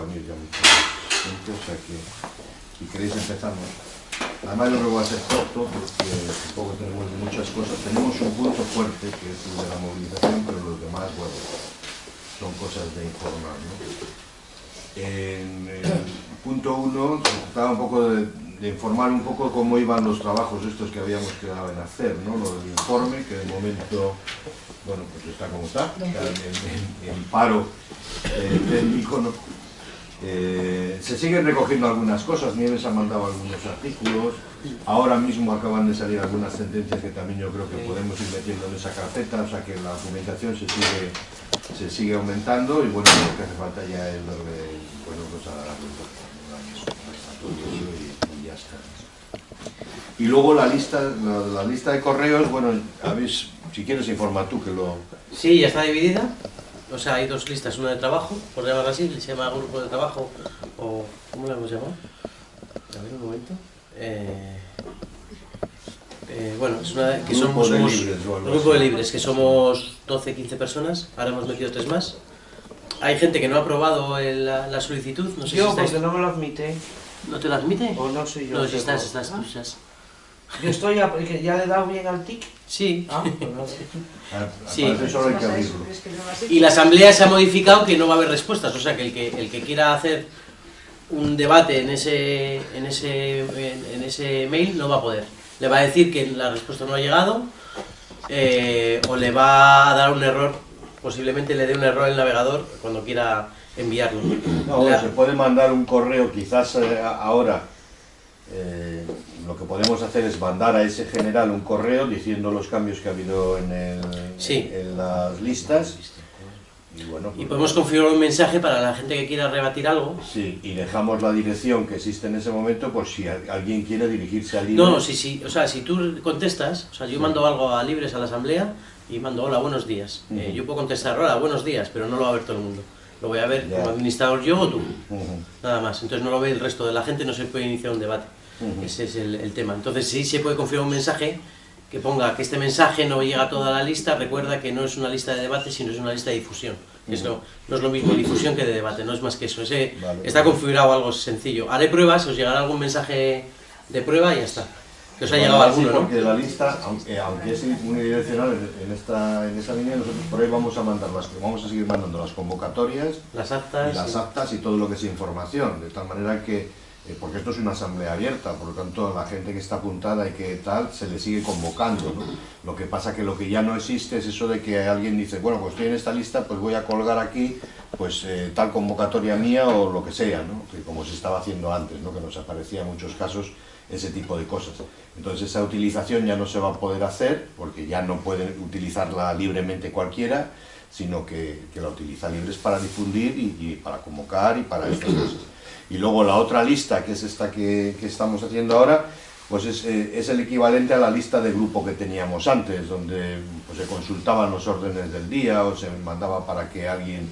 reunir ya mucha gente, o sea que si queréis empezamos. Además yo que va a ser corto porque tampoco tenemos muchas cosas. Tenemos un punto fuerte que es el de la movilización, pero los demás, bueno, son cosas de informar. ¿no? En el punto uno se trataba un poco de, de informar un poco cómo iban los trabajos estos que habíamos quedado en hacer, ¿no? Lo del informe, que de momento, bueno, pues está como está, en- en paro eh, técnico, ¿no? Eh, se siguen recogiendo algunas cosas, Nieves ha mandado algunos artículos, ahora mismo acaban de salir algunas sentencias que también yo creo que podemos ir metiendo en esa carpeta, o sea que la documentación se sigue, se sigue aumentando y bueno, lo que hace falta ya es darle, bueno, pues a la y, y ya está. Y luego la lista, la, la lista de correos, bueno, habéis, si quieres informar tú que lo... Sí, ya está dividida. O sea, hay dos listas, una de trabajo, por llamarlo así, se llama grupo de trabajo, o ¿cómo lo hemos llamado? A ver, un momento. Eh, eh, bueno, es una de- que Grupo somos, de somos- libres o algo grupo de libres, que somos 12, 15 personas, ahora hemos metido tres más. Hay gente que no ha aprobado el- la, la solicitud, no sé Yo, si estáis... porque no me lo admite, ¿No te la admite? o no sé yo. No, si estás, estás, Ah, tú estás. Yo estoy, a- que ya le he dado bien al tic. Sí. Ah, pues nada. Sí. Parece solo hay que abrirlo. Y la asamblea se ha modificado que no va a haber respuestas, o sea que el que, el que quiera hacer un debate en ese, en, ese, en, en ese mail no va a poder. Le va a decir que la respuesta no ha llegado eh, o le va a dar un error, posiblemente le dé un error el navegador cuando quiera enviarlo. No, La- se puede mandar un correo, quizás eh, ahora eh, lo que podemos hacer es mandar a ese general un correo diciendo los cambios que ha habido en, el- Sí. en las listas. Y bueno, Y pues- podemos configurar un mensaje para la gente que quiera rebatir algo. Sí, y dejamos la dirección que existe en ese momento por si a- alguien quiere dirigirse al libro. No, sí, sí, o sea, si tú contestas, o sea, yo mando algo a Libres a la asamblea y mando hola, buenos días. Eh, yo puedo contestar hola, buenos días, pero no lo va a ver todo el mundo. Lo voy a ver Ya. como administrador yo o tú, nada más. Entonces no lo ve el resto de la gente, no se puede iniciar un debate. Ujú. Ese es el, el tema. Entonces sí se puede configurar un mensaje que ponga que este mensaje no llega a toda la lista, recuerda que no es una lista de debate, sino es una lista de difusión. Eso no es lo mismo difusión que de debate, no es más que eso. Ese Vale. está configurado algo sencillo. Haré pruebas, os llegará algún mensaje de prueba y ya está. Que os ha Bueno, llegado sí, alguno, ¿no? Porque la lista, aunque, aunque es unidireccional en, esta, en esa línea, nosotros por ahí vamos a mandar las, vamos a seguir mandando las convocatorias Las y actas. las sí. actas y todo lo que es información, de tal manera que, eh, porque esto es una asamblea abierta, por lo tanto la gente que está apuntada y que tal, se le sigue convocando. Lo que pasa que lo que ya no existe es eso de que alguien dice, bueno, pues estoy en esta lista, pues voy a colgar aquí, pues eh, tal convocatoria mía o lo que sea, ¿no? Que como se estaba haciendo antes, ¿no? Que nos aparecía en muchos casos ese tipo de cosas. Entonces esa utilización ya no se va a poder hacer, porque ya no puede utilizarla libremente cualquiera, sino que, que la utiliza libres para difundir y, y para convocar y para estas cosas. Y luego la otra lista, que es esta que, que estamos haciendo ahora, pues es, eh, es el equivalente a la lista de grupo que teníamos antes, donde pues, se consultaban los órdenes del día o se mandaba para que alguien,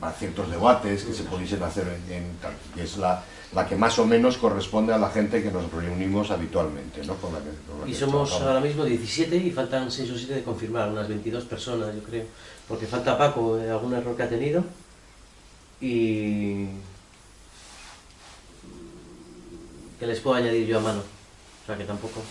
para ciertos debates que se pudiesen hacer en, en tal, que es la, la que más o menos corresponde a la gente que nos reunimos habitualmente, ¿no? Con la que- con la Y que somos trabajamos. ahora mismo 17 y faltan 6 o 7 de confirmar, unas 22 personas yo creo. Porque falta Paco, eh, algún error que ha tenido. Y... Que les puedo añadir yo a mano. O sea que tampoco...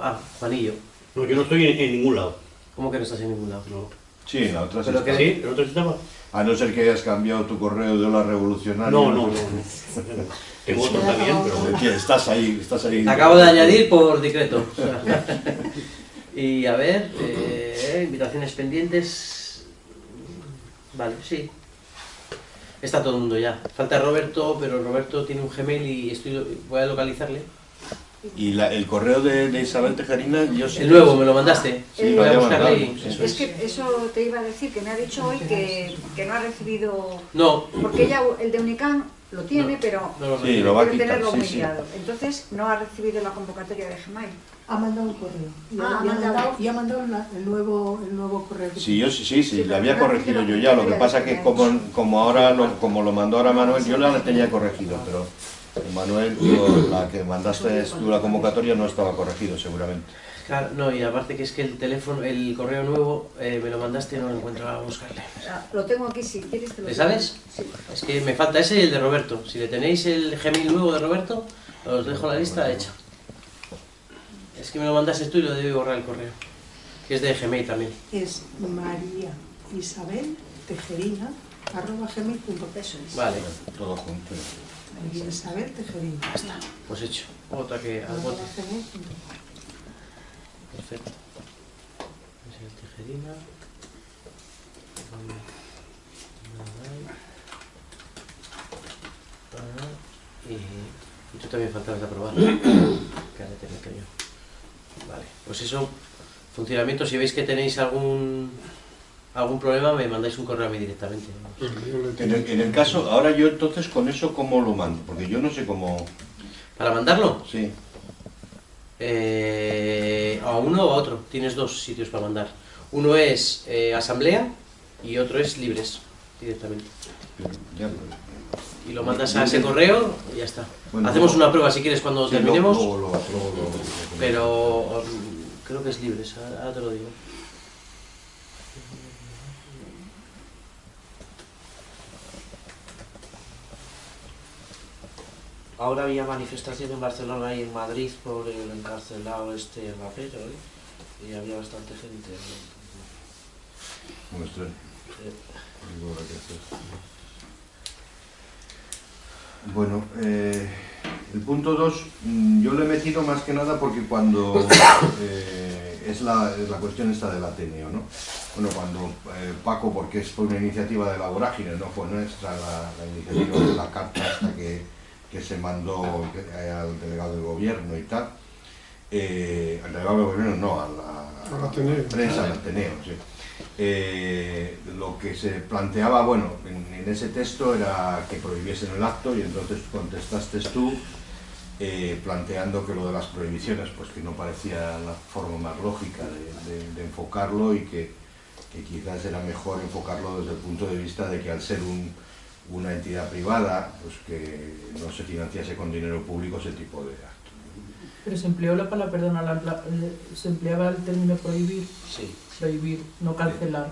Ah, Juanillo. No, yo no estoy en, en ningún lado. ¿Cómo que no estás en ningún lado? No. Sí, en la otra sí Pero que- ¿Sí? ¿El otro sistema? A no ser que hayas cambiado tu correo de hola revolucionario. No, no, no. Tengo otro también, pero... Estás ahí, estás ahí. Te acabo de añadir por decreto. y a ver, eh, invitaciones pendientes. Vale, sí. Está todo el mundo ya. Falta Roberto, pero Roberto tiene un Gmail y estoy, voy a localizarle. Y la- el correo de, de Isabel Tejerina, yo sí. El nuevo, me lo mandaste. Sí, voy a lo buscarle mandado, y sí. eso Es es. que eso te iba a decir, que me ha dicho hoy que, que no ha recibido... No, Porque ella, el de Unicam lo tiene, No. pero no lo Sí, recibo. lo va a debe quitar, tenerlo sí. Entonces no ha recibido la convocatoria de Gmail. Ha mandado un correo. Y, Ah, ha, mandado. mandado, y ha mandado la- el, nuevo, el nuevo correo. Sí, yo sí, sí, sí, le había corregido yo ya, lo que pasa me que como, como ahora lo, como lo mandó ahora Manuel, yo le tenía corregido, pero Manuel, digo, la que mandaste tú la convocatoria no estaba corregido seguramente. Claro, no, y aparte que es que el teléfono, el correo nuevo, eh, me lo mandaste y no lo encuentro a buscarle. Ah, Lo tengo aquí, si quieres te lo ¿Le sabes? Sí. Es que me falta ese y el de Roberto. Si le tenéis el Gmail nuevo de Roberto, os dejo la lista hecha. Es que me lo mandaste tú y lo debí borrar el correo. Que es de Gmail también. Es María Isabel Tejerina arroba gmail.com. Vale, Todo junto. María Isabel Tejerina. pues hecho. Otra que al bote. Perfecto. Es el tijerina. Ah, Y, y tú también faltabas de aprobar. que ahora meto yo. Vale, pues eso, funcionamiento, si veis que tenéis algún algún problema, me mandáis un correo a mí directamente. En el, en el caso, ahora yo entonces con eso cómo lo mando, porque yo no sé cómo... ¿Para mandarlo? Sí, Eh, a uno o a otro. Tienes dos sitios para mandar. Uno es eh, asamblea y otro es libres, directamente. ya, Y lo mandas a ese correo y ya está. Bueno, Hacemos una prueba si quieres cuando sí, terminemos, lo- lo- lo- pero mm, creo que es ahora ahora te lo digo. Ahora había manifestación en Barcelona y en Madrid por el encarcelado este rapero, ¿eh? Y había bastante gente. ¿no? Muestra. Eh, Algo habrá que hacer. Bueno, eh, el punto 2, yo lo he metido más que nada porque cuando eh, es, la, es la cuestión esta del Ateneo, ¿no? Bueno, cuando eh, Paco, porque es fue una iniciativa de la vorágine, no fue nuestra la, la iniciativa de la carta hasta que, que se mandó eh, al delegado del gobierno y tal, eh, al delegado del gobierno no, a la, Ateneo. la prensa, al Ateneo, sí. Eh, lo que se planteaba, bueno, en, en ese texto era que prohibiesen el acto y entonces contestaste tú eh, planteando que lo de las prohibiciones, pues que no parecía la forma más lógica de, de- de enfocarlo y que, que quizás era mejor enfocarlo desde el punto de vista de que al ser un- una entidad privada, pues que no se financiase con dinero público ese tipo de actos. Pero se empleó la palabra, perdona, la- la- eh, se empleaba el término prohibir, Sí. Prohibir, no cancelar.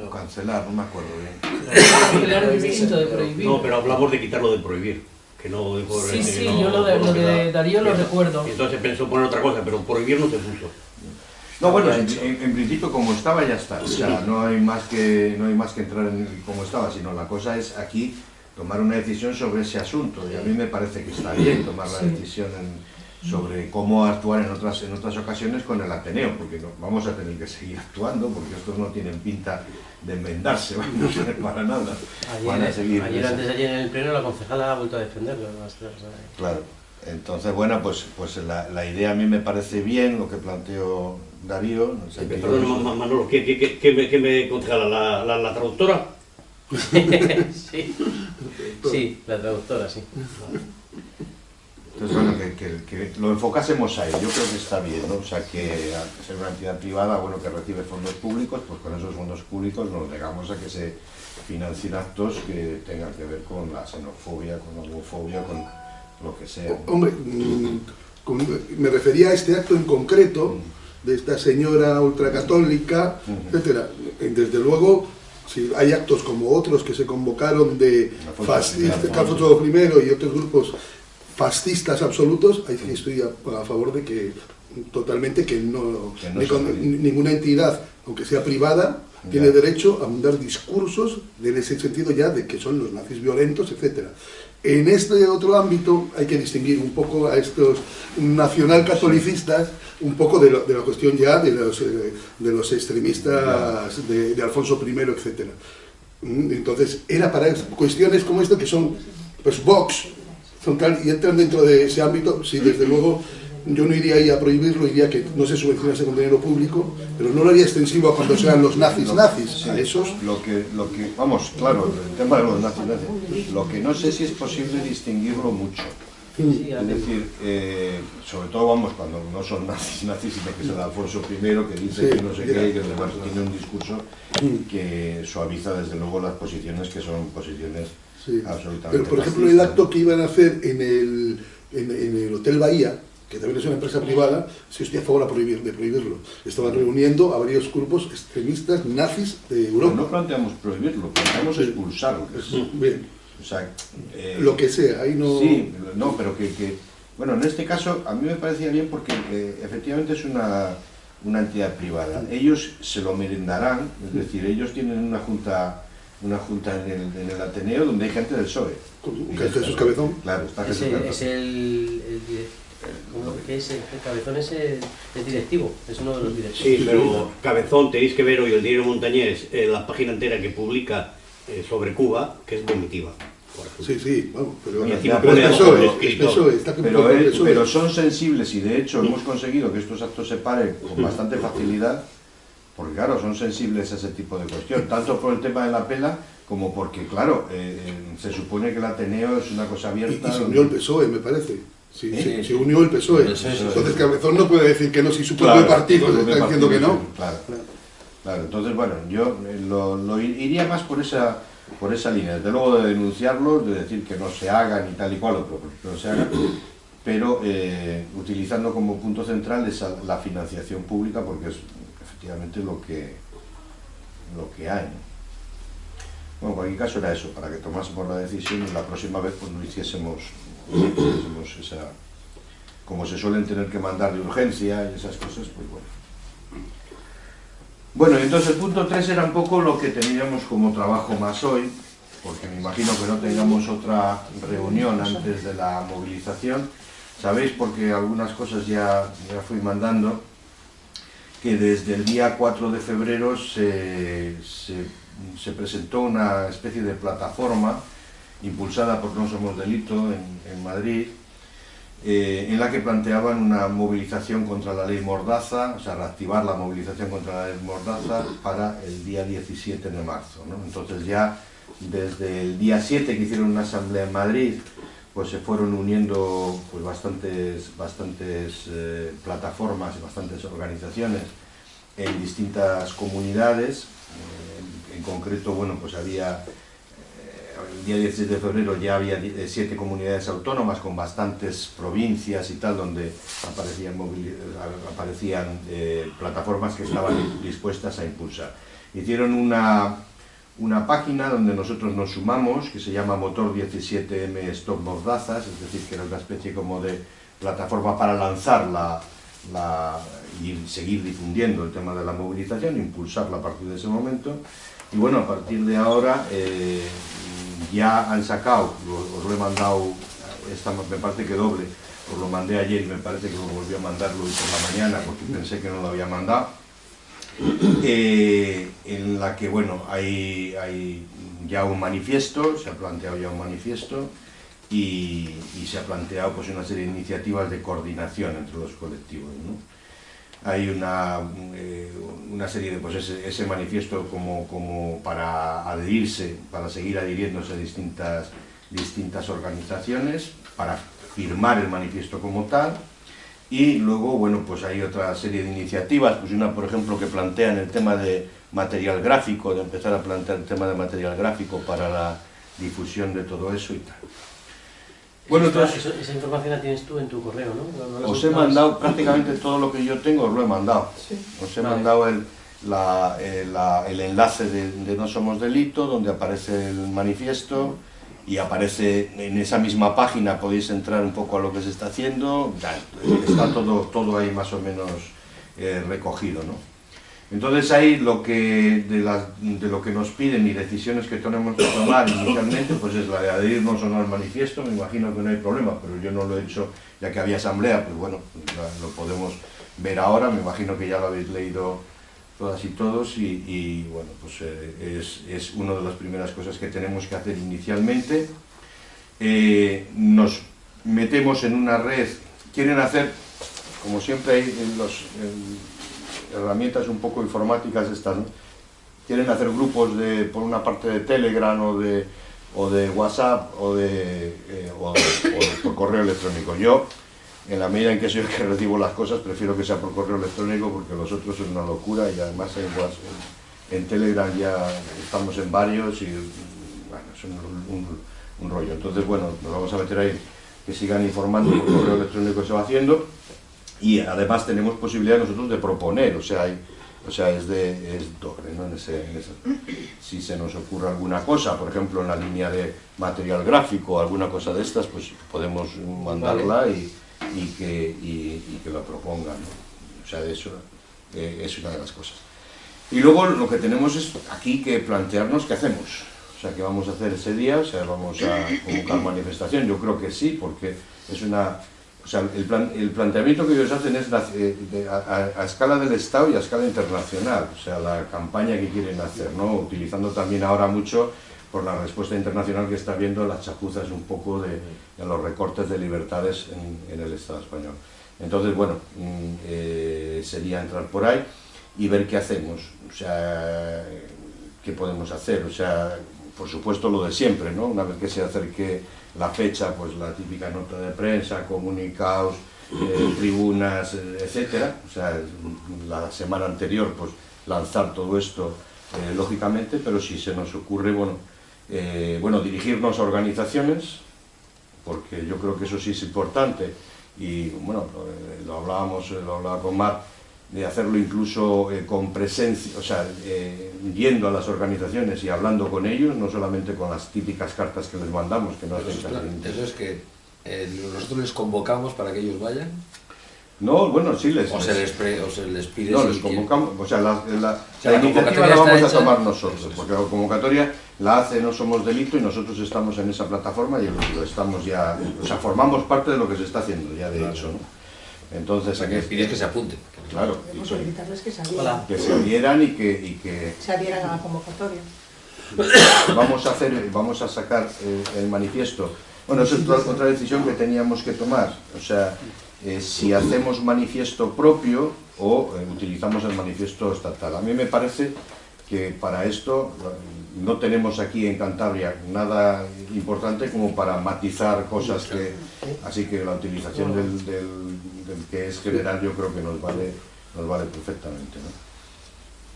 O cancelar, no me acuerdo bien. Cancelar es distinto de prohibir. No, pero hablamos de quitarlo de prohibir. Que no Sí, que sí, no- yo lo de, lo de Darío lo recuerdo. y Entonces pensó poner otra cosa, pero prohibir no se puso. No, bueno, en, en- en principio como estaba ya está. O sea, no hay más que no hay más que entrar en cómo estaba, sino la cosa es aquí tomar una decisión sobre ese asunto. Y a mí me parece que está bien tomar la Sí. decisión en- sobre cómo actuar en otras en otras ocasiones con el Ateneo, porque no, vamos a tener que seguir actuando, porque estos no tienen pinta de enmendarse, no sirve para nada. Van a Ayer, seguir ayer antes ayer en el pleno la concejala ha vuelto a defenderlo. sea, Claro. Entonces, bueno, pues, pues la, la idea a mí me parece bien, lo que planteó Darío. en Sí, Perdón, de- Manolo, ¿qué, qué, qué, qué me, qué me concejala? ¿La, la, la traductora? sí, sí, la traductora, sí. Entonces, bueno, que, que- que lo enfocásemos ahí, yo creo que está bien, ¿no? O sea, que al ser una entidad privada, bueno, que recibe fondos públicos, pues con esos fondos públicos nos negamos a que se financien actos que tengan que ver con la xenofobia, con la homofobia, con lo que sea. Hombre, mm, me refería a este acto en concreto de esta señora ultracatólica, Ujú. etcétera. Eh, Desde luego, si hay actos como otros que se convocaron de fascistas, Alfonso I y otros grupos fascistas absolutos, ahí sí estoy a, a favor de que totalmente que no, Que no ni se con- puede. ni- ninguna entidad, aunque sea privada, Ya. tiene derecho a mandar discursos en ese sentido ya de que son los nazis violentos, etcétera. En este otro ámbito hay que distinguir un poco a estos nacionalcatolicistas, un poco de, lo- de la cuestión ya de los, eh, de los extremistas de, de Alfonso I, etcétera. Mm, Entonces, era para cuestiones como esto que son, pues, Vox, son tal, y entran dentro de ese ámbito, sí, desde luego, yo no iría ahí a prohibirlo, iría que no se subvencionase con dinero público, pero no lo haría extensivo a cuando sean los nazis Lo- nazis, sí, a esos. Lo que, lo que, vamos, claro, el tema de los nazis, nazis, lo que no sé si es posible distinguirlo mucho. Sí, Es decir, eh, sobre todo vamos cuando no son nazis, nazis, sino que es el Alfonso I que dice Sí, que no sé qué, y que además tiene un discurso que suaviza desde luego las posiciones que son posiciones Sí. absolutamente Pero, por ejemplo, el acto que iban a hacer en el, en, en el Hotel Bahía, que también es una empresa privada, sí estoy a favor a prohibir, de prohibirlo. Estaban reuniendo a varios grupos extremistas nazis de Europa. no planteamos prohibirlo, planteamos expulsarlo. Bien, O sea, eh, lo que sea, ahí no... Sí, no, pero que, que- bueno, en este caso a mí me parecía bien porque eh, efectivamente es una, una entidad privada. Ellos se lo merendarán, es decir, ellos tienen una junta una junta en el, en el Ateneo donde hay gente del PSOE. Ya está. Jesús Cabezón. Claro, está Es Jesús el, Cabezón. es el, el direc- ¿cómo que es? El, el cabezón es el, el directivo, es uno de los directivos. Sí, pero Cabezón, tenéis que ver hoy el diario Montañés, eh, la página entera que publica eh, sobre Cuba, que es vomitiva. Sí, sí, vamos, pero, Y encima pero pone es es está que Pero, pero son sensibles y de hecho hemos conseguido que estos actos se paren con bastante facilidad, porque claro, son sensibles a ese tipo de cuestión, tanto por el tema de la pela como porque, claro, eh, eh, se supone que el Ateneo es una cosa abierta. y se donde- unió el PSOE, me parece. Sí, sí, sí. se unió el PSOE. Entonces Cabezón no puede decir que no, si su propio Claro, partido le está diciendo que no. Claro, claro. Entonces, bueno, yo eh, lo, lo ir- iría más por esa por esa línea, desde luego de denunciarlos, de decir que no se hagan y tal y cual, o que no se hagan, pero eh, utilizando como punto central esa, la financiación pública, porque es lo que, lo que hay. ¿no? Bueno, en cualquier caso era eso, para que tomásemos la decisión y la próxima vez pues no hiciésemos, no hiciésemos esa, como se suelen tener que mandar de urgencia y esas cosas, pues bueno. Bueno, entonces el punto 3 era un poco lo que teníamos como trabajo más hoy, porque me imagino que no tengamos otra reunión antes de la movilización. Sabéis, porque algunas cosas ya, ya fui mandando, que desde el día 4 de febrero se, se- se presentó una especie de plataforma impulsada por No Somos Delito en, en Madrid, eh, en la que planteaban una movilización contra la ley Mordaza, o sea, reactivar la movilización contra la ley Mordaza para el día 17 de marzo. ¿no? Entonces ya desde el día 7 que hicieron una asamblea en Madrid, pues se fueron uniendo pues, bastantes, bastantes eh, plataformas y bastantes organizaciones en distintas comunidades. Eh, en, concreto, bueno, pues había eh, el día 17 de febrero ya había siete comunidades autónomas con bastantes provincias y tal, donde aparecían, aparecían plataformas que estaban dispuestas a impulsar. Hicieron una, una página donde nosotros nos sumamos, que se llama Motor 17M Stop Mordazas, es decir, que era una especie como de plataforma para lanzar la, y seguir difundiendo el tema de la movilización, impulsarla a partir de ese momento. Y bueno, a partir de ahora eh, ya han sacado, os lo he mandado, esta, me parece que doble, os lo mandé ayer y me parece que lo volví a mandarlo hoy por la mañana porque pensé que no lo había mandado en la que bueno hay, hay ya un manifiesto, se ha planteado ya un manifiesto y, se ha planteado pues una serie de iniciativas de coordinación entre los colectivos. ¿no? Hay una, eh, una serie de pues ese, ese manifiesto como, como para adherirse, para seguir adhiriéndose a distintas, distintas organizaciones, para firmar el manifiesto como tal, y luego, bueno, pues hay otra serie de iniciativas, pues una, por ejemplo, que plantean el tema de material gráfico, de empezar a plantear el tema de material gráfico para la difusión de todo eso y tal. Bueno, entonces, esa información la tienes tú en tu correo, ¿no? ¿No- no la os he mandado prácticamente todo lo que yo tengo, os lo he mandado. Sí. Os he Vale. mandado el, la- eh, la- el enlace de, de No Somos Delito, donde aparece el manifiesto y aparece en esa misma página, podéis entrar un poco a lo que se está haciendo, ya, está todo, todo ahí más o menos eh, recogido. ¿no? Entonces ahí lo que, de, las- de lo que nos piden y decisiones que tenemos que tomar inicialmente, pues es la de adherirnos o no al manifiesto, me imagino que no hay problema, pero yo no lo he hecho ya que había asamblea, pues bueno, la- lo podemos ver ahora, me imagino que ya lo habéis leído todas y todos y, y, bueno, pues eh, es, es una de las primeras cosas que tenemos que hacer inicialmente. Eh, nos metemos en una red, quieren hacer, como siempre hay en los en herramientas un poco informáticas estas, quieren hacer grupos de, por una parte de Telegram o de, o de WhatsApp o, de, eh, o, o por correo electrónico. Yo, en la medida en que soy el que recibo las cosas, prefiero que sea por correo electrónico porque los otros son una locura y además en, Telegram ya estamos en varios y bueno, son un, un- un rollo. Entonces, bueno, nos vamos a meter ahí que sigan informando por correo electrónico que se va haciendo y además tenemos posibilidad nosotros de proponer, o sea, hay, o sea es, de, es doble, ¿no? En ese, en ese- si se nos ocurre alguna cosa, por ejemplo, en la línea de material gráfico, alguna cosa de estas, pues podemos mandarla y, y que, y, y que la propongan, ¿no? O sea, eso eh, es una de las cosas. Y luego lo que tenemos es aquí que plantearnos qué hacemos. O sea, qué vamos a hacer ese día, o sea, vamos a convocar manifestación. Yo creo que sí, porque es una... O sea, el, plan- el planteamiento que ellos hacen es la- eh, de- a, a- a escala del Estado y a escala internacional. O sea, la campaña que quieren hacer, ¿no? Utilizando también ahora mucho por la respuesta internacional que está viendo las chapuzas un poco de, de los recortes de libertades en, en el Estado español. Entonces, bueno, mm, eh, sería entrar por ahí y ver qué hacemos, o sea, qué podemos hacer, o sea, por supuesto lo de siempre, ¿no? Una vez que se acerque la fecha, pues la típica nota de prensa, comunicados, eh, tribunas, eh, etcétera, o sea, la semana anterior, pues lanzar todo esto, eh, lógicamente, pero si se nos ocurre, bueno, eh, bueno, dirigirnos a organizaciones, porque yo creo que eso sí es importante, y bueno, lo, eh, lo hablábamos, eh, lo hablaba con Mar, de hacerlo incluso eh, con presencia, o sea, eh, yendo a las organizaciones y hablando con ellos, no solamente con las típicas cartas que les mandamos, que no hacen Eso, es- eso es que eh, nosotros les convocamos para que ellos vayan. No, bueno, sí les... o se les, pre- o se les pide No, les convocamos, o sea, la, la- sea, la la iniciativa convocatoria la vamos a tomar nosotros, porque la convocatoria la hace No Somos Delito y nosotros estamos en esa plataforma y estamos ya, o sea, formamos parte de lo que se está haciendo ya de Claro. hecho, ¿no? Entonces, les pides que se apunten. claro, Podemos que, solicitarles que se adhieran, Hola. que se adhieran y que, y que se adhieran a la convocatoria. vamos a hacer, vamos a sacar eh, el manifiesto. Bueno, eso es otra, otra decisión que teníamos que tomar. O sea, eh, si hacemos manifiesto propio o eh, utilizamos el manifiesto estatal. A mí me parece que para esto no tenemos aquí en Cantabria nada importante como para matizar cosas que... Así que la utilización del, del- del que es general yo creo que nos vale, nos vale perfectamente. ¿no?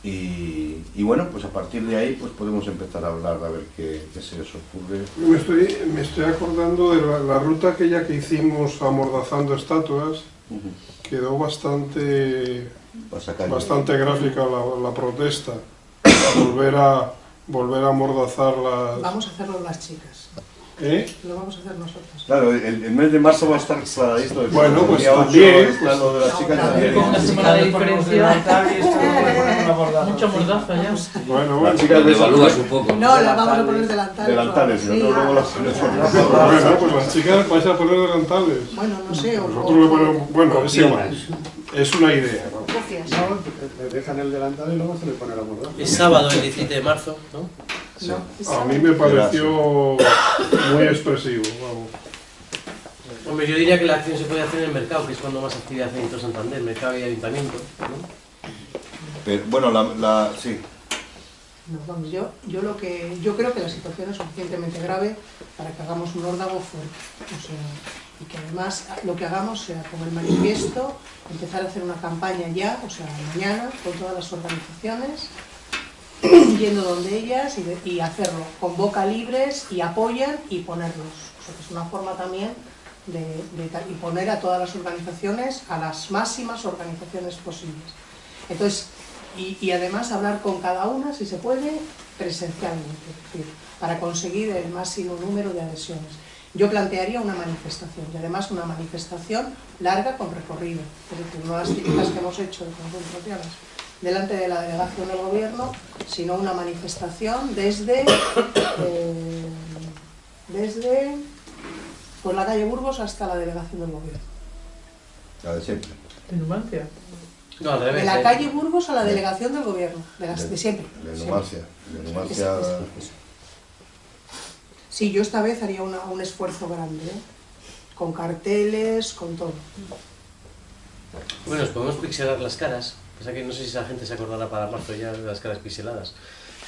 Y, y bueno, pues a partir de ahí pues podemos empezar a hablar a ver qué, qué se os ocurre. Me estoy, me estoy acordando de la, la ruta aquella que hicimos amordazando estatuas, quedó bastante, bastante gráfica la, la protesta. Volver a, volver a amordazar las... Vamos a hacerlo las chicas, ¿Eh? lo vamos a hacer nosotros. Claro, el, el mes de marzo va a estar claradito. Bueno, pues también, está pues, lo de las chicas también. Una semana de diferencia. Mucha mordaza ya. Bueno, Las bueno. chicas Lo de evalúas un poco. No, la vamos a poner delantales. delantales, Sí, nosotros luego las ponemos. Bueno, pues las chicas vais a poner delantales. Bueno, no sé, Nosotros le ponemos... Bueno, es igual. Es una idea. Gracias. Dejan el delantal y luego se le pone la mordaza. Es sábado el 17 de marzo, ¿no? no, A mí me pareció muy expresivo. Vamos. Hombre, yo diría que la acción se puede hacer en el mercado, que es cuando más actividad hay en Santander, mercado y ayuntamiento, ¿no? Pero, bueno, la, la- sí, No, vamos, yo, yo lo que yo creo que la situación es suficientemente grave para que hagamos un órdago fuerte. O sea, y que además lo que hagamos sea con el manifiesto, empezar a hacer una campaña ya, o sea, mañana, con todas las organizaciones, yendo donde ellas y, hacerlo con boca libres y apoyan y ponerlos. O sea, que es una forma también de, de y poner a todas las organizaciones, a las máximas organizaciones posibles. Entonces, y, y además hablar con cada una, si se puede, presencialmente, es decir, para conseguir el máximo número de adhesiones. Yo plantearía una manifestación, y además una manifestación larga con recorrido, es decir, no las típicas que hemos hecho de concentraciones delante de la delegación del gobierno, sino una manifestación desde, eh, desde pues, la calle Burgos hasta la delegación del gobierno. la de siempre. De Numancia. No, al De revés. la ¿eh? calle Burgos a la delegación del gobierno, de, las, de siempre. De siempre. Numancia. De Numancia. Es- es- Sí, yo esta vez haría una- un esfuerzo grande, ¿eh? con carteles, con todo. Bueno, nos podemos pixelar las caras. Pasa que no sé si esa gente se acordará para marzo ya de las caras pixeladas.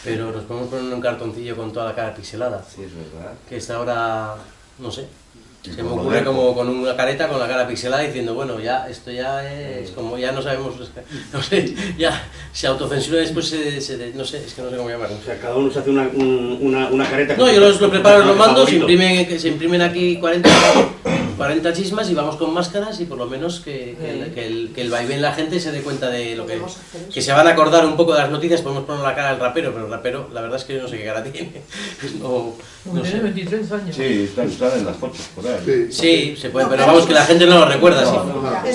Pero nos podemos poner un cartoncillo con toda la cara pixelada. Sí, es verdad. Que está ahora, no sé. Y Se me ocurre como con una careta con la cara pixelada diciendo, bueno, ya esto ya es como ya no sabemos, no sé, ya se autocensura después se, se- no sé, es que no sé cómo llamarlo. O sea, cada uno se hace una, un- una, una careta. No, yo los lo preparo, los mando, se imprimen, se imprimen aquí 40, 40 chismas y vamos con máscaras y por lo menos que, que, el, que, el, que el vaivén la gente se dé cuenta de lo que... Eso. Que se van a acordar un poco de las noticias, podemos poner la cara del rapero, pero el rapero, la verdad es que yo no sé qué cara tiene. No, no Tiene sé. 23 años. Sí, están, están en las fotos por ahí. Sí. Sí, se puede, pero vamos que la gente no lo recuerda,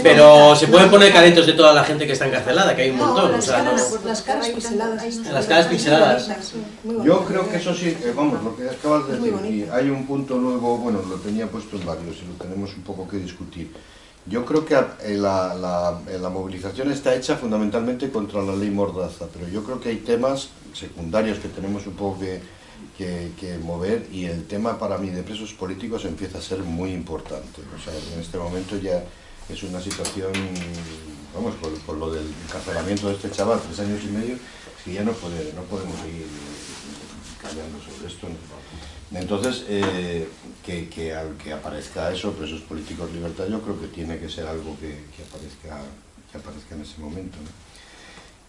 Pero se pueden poner caretos de toda la gente que está encarcelada, que hay un No, montón. O las sea, no... caras, las caras pixeladas. Las caras pixeladas. Muy Yo creo que eso sí, eh, vamos, lo que acabas de decir, y hay un punto luego, bueno, lo tenía puesto en varios y lo tenemos un poco que discutir. Yo creo que eh, la, la- eh, la movilización está hecha fundamentalmente contra la ley Mordaza, pero yo creo que hay temas secundarios que tenemos un poco que, que- que mover y el tema para mí de presos políticos empieza a ser muy importante. O sea, en este momento ya es una situación, vamos, por, por lo del encarcelamiento de este chaval, tres años y medio, que ya no, puede, no podemos seguir callando sobre esto. ¿no? Entonces, eh, que, que, que aparezca eso, presos políticos libertad, yo creo que tiene que ser algo que, que aparezca, que aparezca en ese momento. ¿no?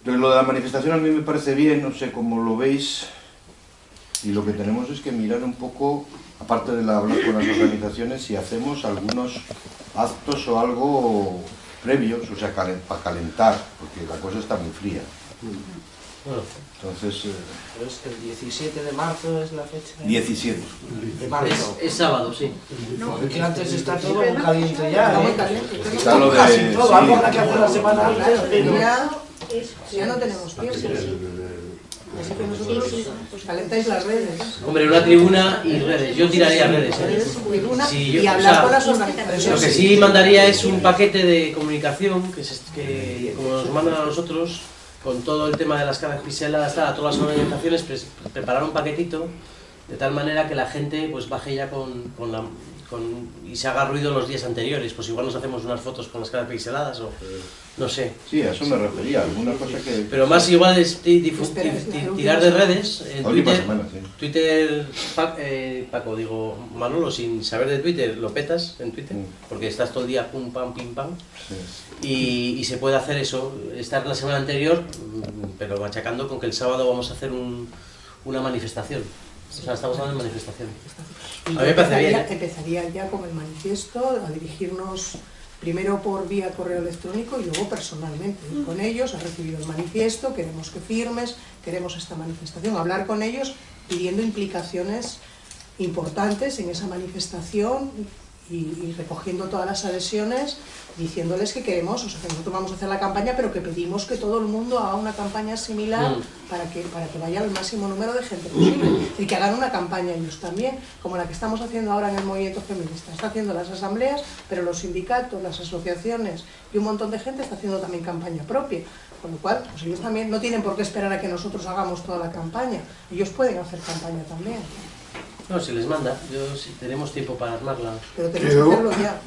Entonces, lo de la manifestación a mí me parece bien, no sé cómo lo veis, y lo que tenemos es que mirar un poco, aparte de la- hablar con las organizaciones, si hacemos algunos actos o algo previos, o sea, calen- para calentar, porque la cosa está muy fría. Entonces, eh, Pero es que el 17 de marzo es la fecha. 17. De marzo. es, es sábado, sí. Porque antes está todo muy caliente ya, Está muy ¿eh? caliente. Está lo de- Casi todo, sí. algo habrá que hacer la semana antes, pero... ya no tenemos tiempo. Así que nosotros pues, calentáis las redes. Hombre, una tribuna y redes. Yo tiraría redes. ¿eh? Sí, yo- y o hablar sea, con las organizaciones. Lo que sí mandaría es un paquete de comunicación que, se- que como nos mandan a nosotros, con todo el tema de las caras pixeladas, todas las organizaciones, preparar un paquetito de tal manera que la gente pues baje ya con, con la con, y se haga ruido los días anteriores, pues igual nos hacemos unas fotos con las caras pixeladas o no sé. Sí, a eso me refería, alguna cosa que... Pero más igual es tirar de redes, última Twitter, semana, sí. Twitter, Pa- eh, Paco, digo, Manolo, sin saber de Twitter, lo petas en Twitter, Mm. porque estás todo el día pum, pam, pim, pam, Sí. y, y se puede hacer eso, estar la semana anterior, mm, pero machacando con que el sábado vamos a hacer un- una manifestación. O sea, estamos hablando de manifestación. Y A mí me parece empezaría, bien, ¿eh? empezaría ya con el manifiesto a dirigirnos primero por vía correo electrónico y luego personalmente. Ir con ellos, ha recibido el manifiesto, queremos que firmes, queremos esta manifestación, hablar con ellos pidiendo implicaciones importantes en esa manifestación y, y recogiendo todas las adhesiones, diciéndoles que queremos, o sea, que nosotros vamos a hacer la campaña, pero que pedimos que todo el mundo haga una campaña similar Mm. para que, para que vaya el máximo número de gente posible y que hagan una campaña ellos también, como la que estamos haciendo ahora en el movimiento feminista. Está haciendo las asambleas, pero los sindicatos, las asociaciones y un montón de gente está haciendo también campaña propia. Con lo cual, pues ellos también no tienen por qué esperar a que nosotros hagamos toda la campaña. Ellos pueden hacer campaña también, No, se les manda, yo, si tenemos tiempo para armarla. pero tenemos Quedó- que hacerlo ya.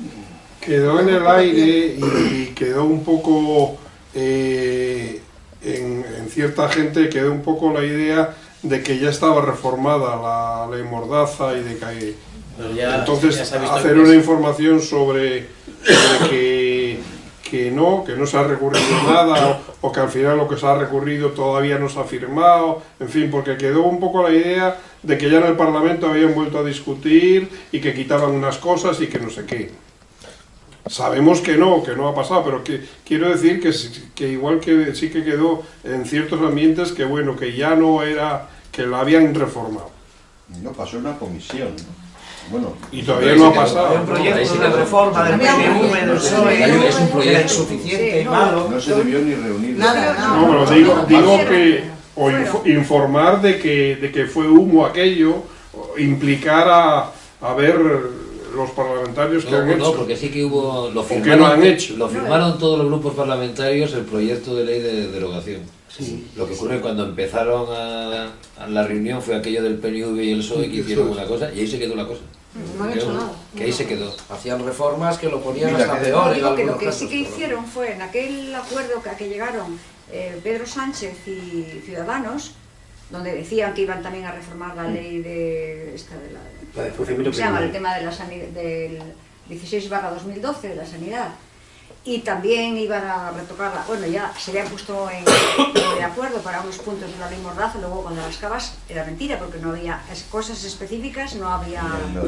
quedó en el aire y quedó un poco eh, en, en cierta gente quedó un poco la idea de que ya estaba reformada la ley Mordaza y de que Pero ya, entonces ya hacer una es- información sobre, sobre que, que no, que no se ha recurrido nada o, que al final lo que se ha recurrido todavía no se ha firmado, en fin, porque quedó un poco la idea de que ya en el Parlamento habían vuelto a discutir y que quitaban unas cosas y que no sé qué. Sabemos que no, que no ha pasado, pero que quiero decir que igual que sí que quedó en ciertos ambientes que bueno, que ya no era, que la habían reformado. No, pasó una comisión. ¿no? Bueno, Y todavía no ha pasado. Había un proyecto de reforma del PNV, del. PSOE, Hay es un que proyecto. insuficiente no, malo. no se debió ni reunir. Nada, nada. No, pero digo, digo que, o info- informar de que, de que fue humo aquello, o implicar a, a ver los parlamentarios que No, han no, hecho. porque sí que hubo. Lo ¿O qué firmaron, no han hecho? Lo firmaron todos los grupos parlamentarios el proyecto de ley de derogación. Lo que ocurre cuando empezaron a, a la reunión fue aquello del PNV y el PSOE que hicieron una cosa y ahí se quedó la cosa. No han hecho Que- nada. Que ahí se quedó. Hacían reformas que lo ponían Mira, hasta que- peor en Digo que lo que casos. sí que pero- hicieron fue en aquel acuerdo que- a que llegaron eh, Pedro Sánchez y Ciudadanos, donde decían que iban también a reformar la ley de esta de la, La de funcionamiento ¿cómo se llama? el tema de la sanidad del 16 2012 de la sanidad y también iban a retocarla, bueno ya se habían puesto en, de acuerdo para unos puntos de la ley Mordaza, luego cuando las cabas era mentira porque no había cosas específicas, no había... No.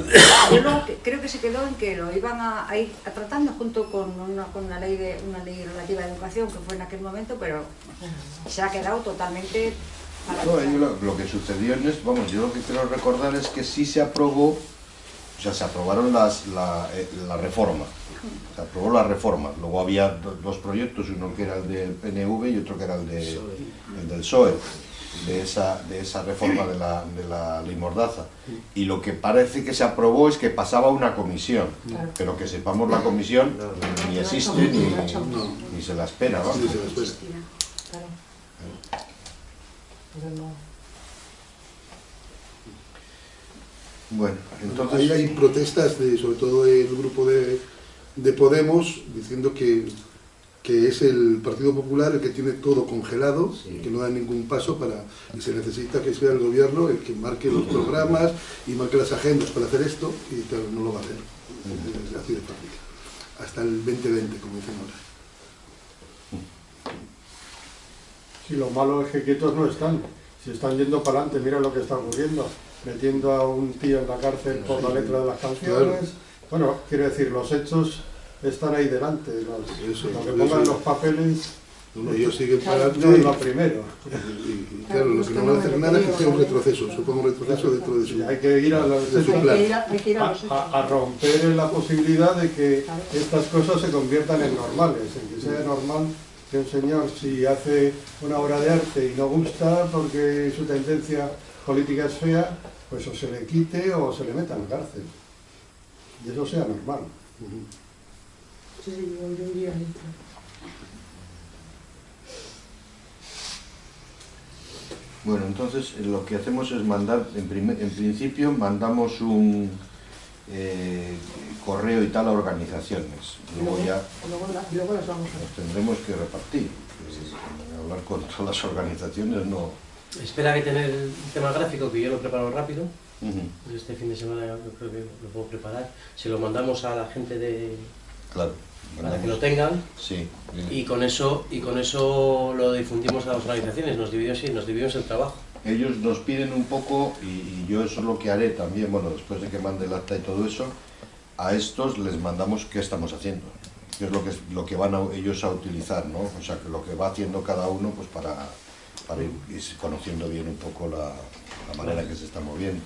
Yo creo que se quedó en que lo iban a, a ir a tratando junto con una, con una ley de una ley relativa a educación que fue en aquel momento, pero se ha quedado totalmente No, yo lo, lo que sucedió en esto, vamos, yo lo que quiero recordar es que sí se aprobó, o sea, se aprobaron las, la, eh, la reforma, se aprobó la reforma, luego había do- dos proyectos, uno que era el del PNV y otro que era el, de, el del PSOE, de esa, de esa reforma de la, de la ley Mordaza. Y lo que parece que se aprobó es que pasaba una comisión, Claro. pero que sepamos la comisión ni existe ni, ni se la espera, vamos. Sí, se las puede. Claro. Pero no. Bueno, entonces... Ahí hay protestas, de, sobre todo el grupo de, de Podemos, diciendo que, que es el Partido Popular el que tiene todo congelado, que no da ningún paso para y se necesita que sea el gobierno el que marque los programas y marque las agendas para hacer esto, y claro, no lo va a hacer. Es así de fácil. Hasta el 2020, como dicen ahora. Si lo malo es que quietos no están. Si están yendo para adelante, mira lo que está ocurriendo. Metiendo a un tío en la cárcel por la letra de las canciones. Bueno, quiero decir, los hechos están ahí delante. Los- Eso, lo que eso. pongan los papeles No, ellos siguen para adelante lo primero. y, y, claro, lo que no van a hacer nada es que sea un retroceso, supongo un retroceso dentro de su... Y hay que ir a, los- de su Hay plan. a, hay que ir a romper la posibilidad de que estas cosas se conviertan en normales, en que sea normal que un señor si hace una obra de arte y no gusta porque su tendencia política es fea, pues o se le quite o se le meta en la cárcel. Y eso sea normal. Sí, sí, yo, yo iría ahí. Bueno, entonces eh, lo que hacemos es mandar, en, primer- en principio mandamos un eh, correo y tal a organizaciones. Luego luego, ya luego, la- luego las vamos a nos tendremos que repartir. Eh, Hablar con todas las organizaciones no. Espera que tener el tema gráfico, que yo lo preparo rápido. Ujú, Este fin de semana yo creo que lo puedo preparar. Se lo mandamos a la gente de, Claro. para que lo tengan Sí. y con eso y con eso lo difundimos a las organizaciones. Nos dividimos, sí, nos dividimos el trabajo. Ellos nos piden un poco, y, y yo eso es lo que haré también, bueno, después de que mande el acta y todo eso, a estos les mandamos qué estamos haciendo, qué es lo que, lo que van a- ellos a utilizar, ¿no? O sea, que lo que va haciendo cada uno pues para, para ir, conociendo bien un poco la, la manera que se está moviendo.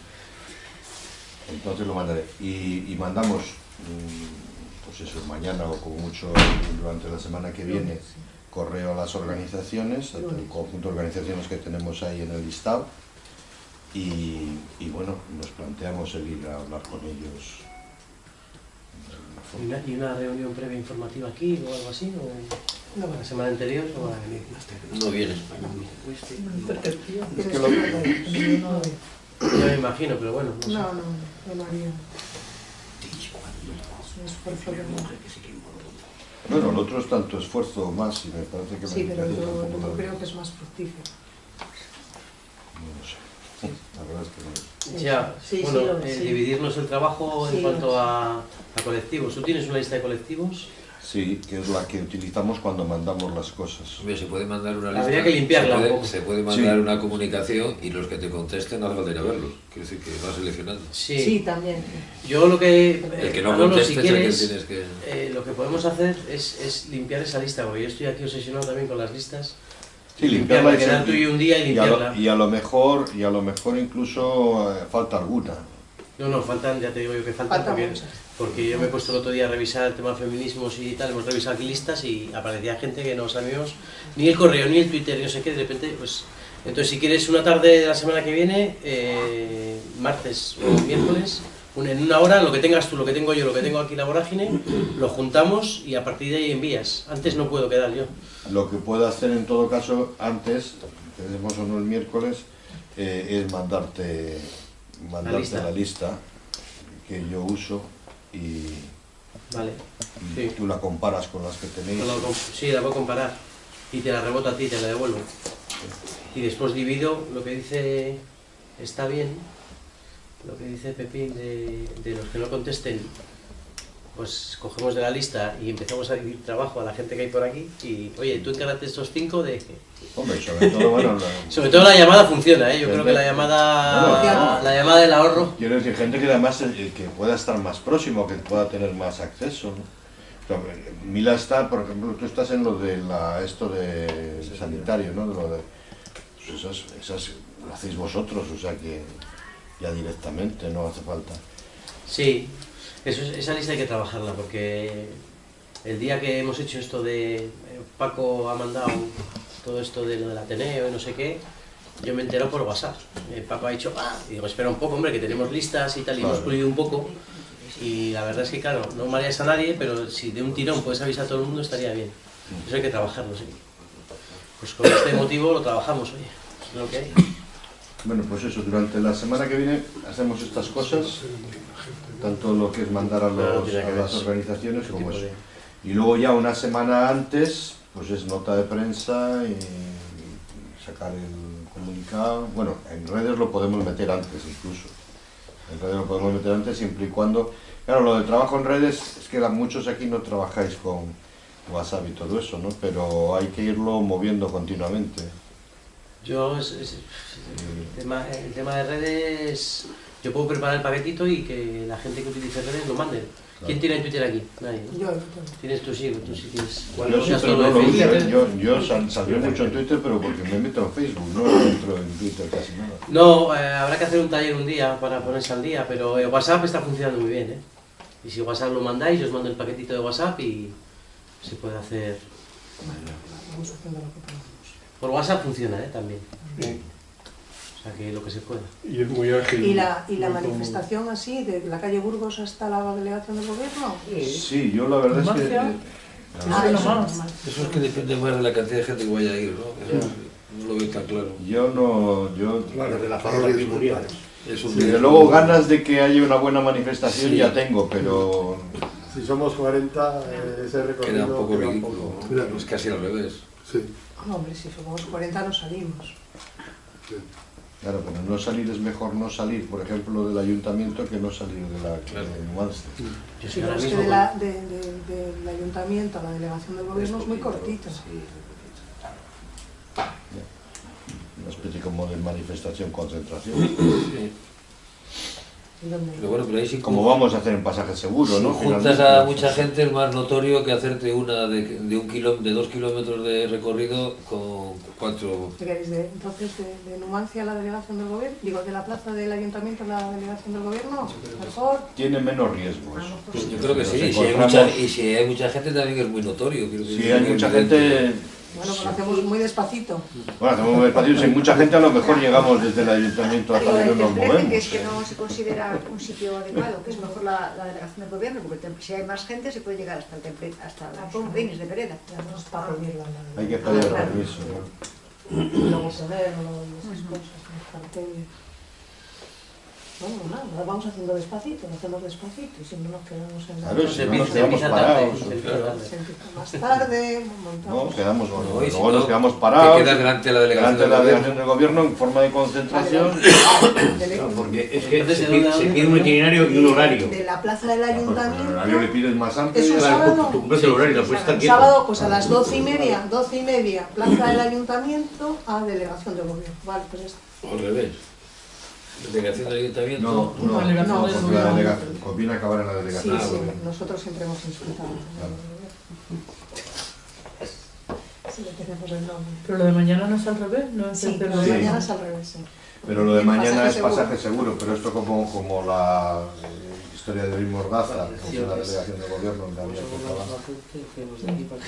Entonces lo mandaré. Y, y mandamos, mm, pues eso, mañana o como mucho durante la semana que viene, correo a las organizaciones, a todo el conjunto de organizaciones que tenemos ahí en el listado. Y, y bueno, nos planteamos el ir a hablar con ellos. ¿Y una, y una reunión previa informativa aquí o algo así? ¿O No, la semana anterior? ¿O va a venir? No viene. Es que lo- No, no, Ya me imagino, pero bueno, no sé. no, no, no, no haría. Es un esfuerzo de Bueno, el otro es tanto esfuerzo más y me parece que Sí, pero yo, creo que es más fructífero. no lo sé. La verdad es que no. Ya, Sí, sí, bueno, lo- eh, sí. dividirnos el trabajo Sí, en cuanto lo- a, a colectivos. ¿Tú tienes una lista de colectivos? Sí, que es la que utilizamos cuando mandamos las cosas. Hombre, se puede mandar una lista. Habría que limpiarla se un puede, poco. Se puede mandar Sí. una comunicación y los que te contesten no hace falta ir a verlos. Quiere decir que vas seleccionando. Sí. Sí, también. Yo lo que... El que no Manolo, conteste si es el que tienes que... eh, lo que podemos hacer es, es limpiar esa lista, porque yo estoy aquí obsesionado también con las listas. Sí, limpiarla, y quedar tú y un día y y a, lo, limpiarla. y a lo mejor y a lo mejor incluso eh, falta alguna. No, no, faltan, ya te digo yo que faltan, Faltan porque, porque yo me he puesto el otro día a revisar el tema de feminismos y tal, hemos revisado aquí listas y aparecía gente que no sabíamos ni el correo, ni el Twitter, ni no sé qué, de repente, pues... Entonces, si quieres una tarde de la semana que viene, eh, martes o miércoles, en una hora, lo que tengas tú, lo que tengo yo, lo que tengo aquí la vorágine, lo juntamos y a partir de ahí envías. Antes no puedo quedar yo. Lo que puedo hacer en todo caso antes, tenemos o no el miércoles, eh, es mandarte, mandarte lista. la lista que yo uso y, Vale. y Sí. tú la comparas con las que tenéis. La sí, la puedo comparar. Y te la rebota a ti, te la devuelvo. Y después divido lo que dice está bien, lo que dice Pepín de, de los que no contesten, pues cogemos de la lista y empezamos a dividir trabajo a la gente que hay por aquí y, oye, tú encárate estos cinco de... Hombre, sobre todo, bueno, la- Sobre todo la llamada funciona, ¿eh? Yo creo que la llamada, Bueno, la llamada del ahorro Quiero decir, gente que además eh, que pueda estar más próximo, que pueda tener más acceso. ¿no? Mila está, por ejemplo, tú estás en lo de la, esto de sanitario, ¿no? De lo de, pues esas, esas lo hacéis vosotros, o sea que ya directamente no hace falta. Sí, eso, es- esa lista hay que trabajarla porque el día que hemos hecho esto de eh, Paco ha mandado todo esto de lo del Ateneo y no sé qué, yo me entero por WhatsApp. Eh, Paco ha dicho, ah, y digo, espera un poco, hombre, que tenemos listas y tal, y hemos pulido un poco. Y la verdad es que, claro, no mareas a nadie, pero si de un tirón puedes avisar a todo el mundo, estaría bien. Eso hay que trabajarlo, sí. Pues con este motivo lo trabajamos, oye, es lo que hay. Bueno, pues eso, durante la semana que viene hacemos estas cosas, tanto lo que es mandar a, los- a las organizaciones ese como eso. de- Y luego ya una semana antes, pues es nota de prensa y, sacar el comunicado. Bueno, en redes lo podemos meter antes incluso. En redes lo podemos meter antes siempre y cuando... Claro, lo del trabajo en redes es que muchos aquí no trabajáis con WhatsApp y todo eso, ¿no? Pero hay que irlo moviendo continuamente. Yo, es- es- el, tema, el tema de redes, yo puedo preparar el paquetito y que la gente que utilice redes lo mande. ¿Quién tiene Twitter aquí? Nadie. ¿no? Yo, yo. Tienes tú sí, tú sí tienes. Yo sí, Ya pero solo no lo Facebook. ¿eh? Yo, yo sal- saldré mucho en Twitter, pero porque me meto en Facebook, no entro en Twitter casi nada. No, eh, habrá que hacer un taller un día para ponerse al día, pero eh, WhatsApp está funcionando muy bien, ¿eh? Y si WhatsApp lo mandáis, yo os mando el paquetito de WhatsApp y se puede hacer... Vamos haciendo lo que podemos. Por WhatsApp funciona, ¿eh? También. O sea que lo que se pueda. Y es muy ágil. ¿Y la, y la manifestación así, de la calle Burgos hasta la delegación del gobierno? Sí, yo la verdad es que... Eh, Ah, Eso es eso lo es más. normal. Eso es que depende más de la cantidad de gente que vaya a ir, ¿no? Eso no lo veo tan claro. Yo no... Yo, Desde la parroquia primordial. Es un desde luego ganas de que haya una buena manifestación Sí. ya tengo, pero... Si somos 40, eh, ese recorrido Queda un poco queda un ridículo. poco- ¿no? Claro. Es casi al revés. Sí. No, hombre, si somos 40 no salimos. Claro, pero no salir es mejor no salir, por ejemplo, del ayuntamiento que no salir de la de Numancia. Yo Sí, pero es que de la- de- de- del ayuntamiento a la delegación del gobierno es muy cortito. Una especie como de manifestación, concentración. ¿Y dónde? Pero bueno, pero ahí sí Como vamos a hacer en pasaje seguro, Si ¿no? juntas Finalmente. a mucha gente es más notorio que hacerte una de, de un kilo, de dos kilómetros de recorrido con cuatro. ¿Qué queréis de, entonces de, de Numancia a la delegación del gobierno? Digo, de la plaza del ayuntamiento a la delegación del gobierno. Mejor. Tiene menos riesgos. Pues yo creo que sí, y si hay mucha, y si hay mucha gente también es muy notorio. quiero decir, Si hay mucha evidente. gente... Bueno, pues lo hacemos muy despacito. Bueno, hacemos muy despacio, si hay mucha gente a lo mejor llegamos desde el ayuntamiento hasta donde el nos movemos. que es que no se considera un sitio adecuado, que es mejor la, la delegación del gobierno, porque temple- si hay más gente se puede llegar hasta el templete, hasta los jardines de Pereda. Hay que pedir claro. permiso. luego y esas cosas, los carteles. Bueno, nada, vamos haciendo despacito, lo hacemos despacito y si no nos quedamos en la... Claro, Se no nos empieza- quedamos parados. tarde. Más tarde, montamos... No, quedamos, Bueno, luego y si nos no, quedamos Te parados. quedas delante de la delegación delante de la del gobierno. del gobierno en forma de concentración. Claro, porque es que Entonces, se ¿de pide, se pide un itinerario y un horario. de la plaza del El ayuntamiento... horario le pides más amplio. Es sábado. Tú cumples el horario, no estar El quieto. sábado, pues a las doce y media, doce y media, plaza del ayuntamiento a delegación del gobierno. Vale, pues ya está. Al revés. Delegación del ayuntamiento. No, no, Delegación no, del porque la delegación, conviene acabar en la Sí, delegación. del sí, gobierno. nosotros siempre hemos insultado. Sí, le tenemos el nombre. Pero lo de mañana no es al revés, no es Sí, del Sí. mañana es al revés, sí. Pero lo de mañana Pasaje es seguro. pasaje seguro, pero esto como, como la eh, historia de Luis Mordaza, es la delegación del gobierno acabar. la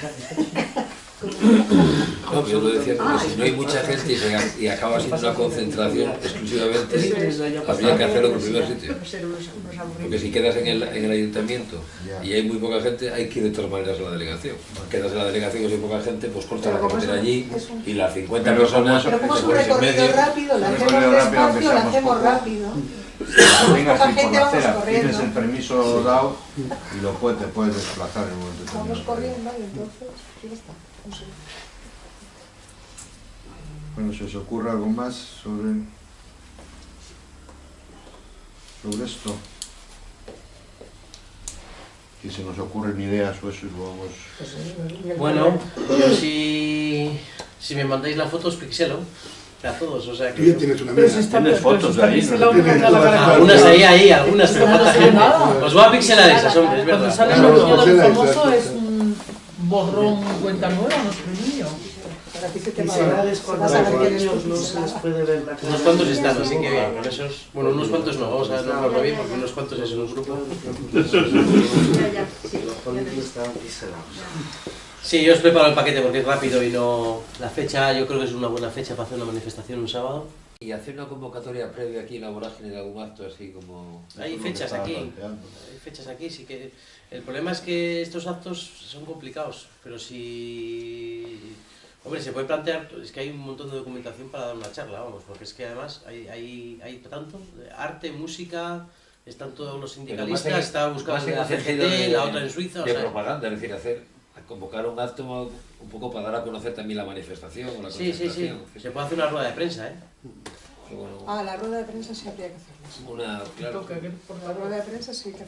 de acá. No, yo lo decía porque si no hay mucha gente y, se- y acaba siendo una concentración exclusivamente, habría que hacerlo por primer sitio. Unos Porque si quedas en el, en el ayuntamiento y hay muy poca gente, hay que ir de todas maneras a la delegación. Quedas en la delegación y si hay poca gente, pues corta la carretera allí y las 50 Pero como personas Pero como es un en recorrido rápido, lo hacemos despacio, lo hacemos rápido. Vengas Poca así por la acera, pides corriendo. el permiso dado y lo puedes, te puedes desplazar en un momento Vamos corriendo y entonces, ya está. Bueno, ¿se os ocurre algo más sobre, sobre esto? Si se nos ocurren ideas o eso y lo vamos... Pues, eh, Bueno, problema- yo si, si me mandáis la foto os pixelo a todos, o sea Tú ya que... tienes una mesa. si está, Tienes fotos está de ahí, Algunas ahí, ahí, algunas, pero No falta gente. Os voy a pixelar esas, hombre, es Cuando verdad. sale Claro, el niño del famoso es un borrón cuenta nueva, niño. Es no se les pixelada. puede ver la cara. Unos cuantos están, así que bien, con esos... Bueno, unos cuantos no, vamos a nombrarlo bien porque unos cuantos es un grupo. Ya, ya, sí. Los políticos estaban pixelados. Sí, yo os preparo el paquete porque es rápido y no... La fecha, yo creo que es una buena fecha para hacer una manifestación un sábado. Y hacer una convocatoria previa aquí en la vorágine de algún acto así como... Hay fechas aquí, planteando. hay fechas aquí, sí que... El problema es que estos actos son complicados, pero si... Hombre, se puede plantear, es que hay un montón de documentación para dar una charla, vamos, porque es que además hay, hay, hay tanto, arte, música, están todos los sindicalistas, está buscando la CGT, otra en Suiza, o sea... propaganda, es decir, hacer convocar un acto un poco para dar a conocer también la manifestación o la Sí, sí, sí, se puede hacer una rueda de prensa, ¿eh? Bueno, Ah, la rueda de prensa sí habría que hacerla. una, claro, La rueda de prensa sí que.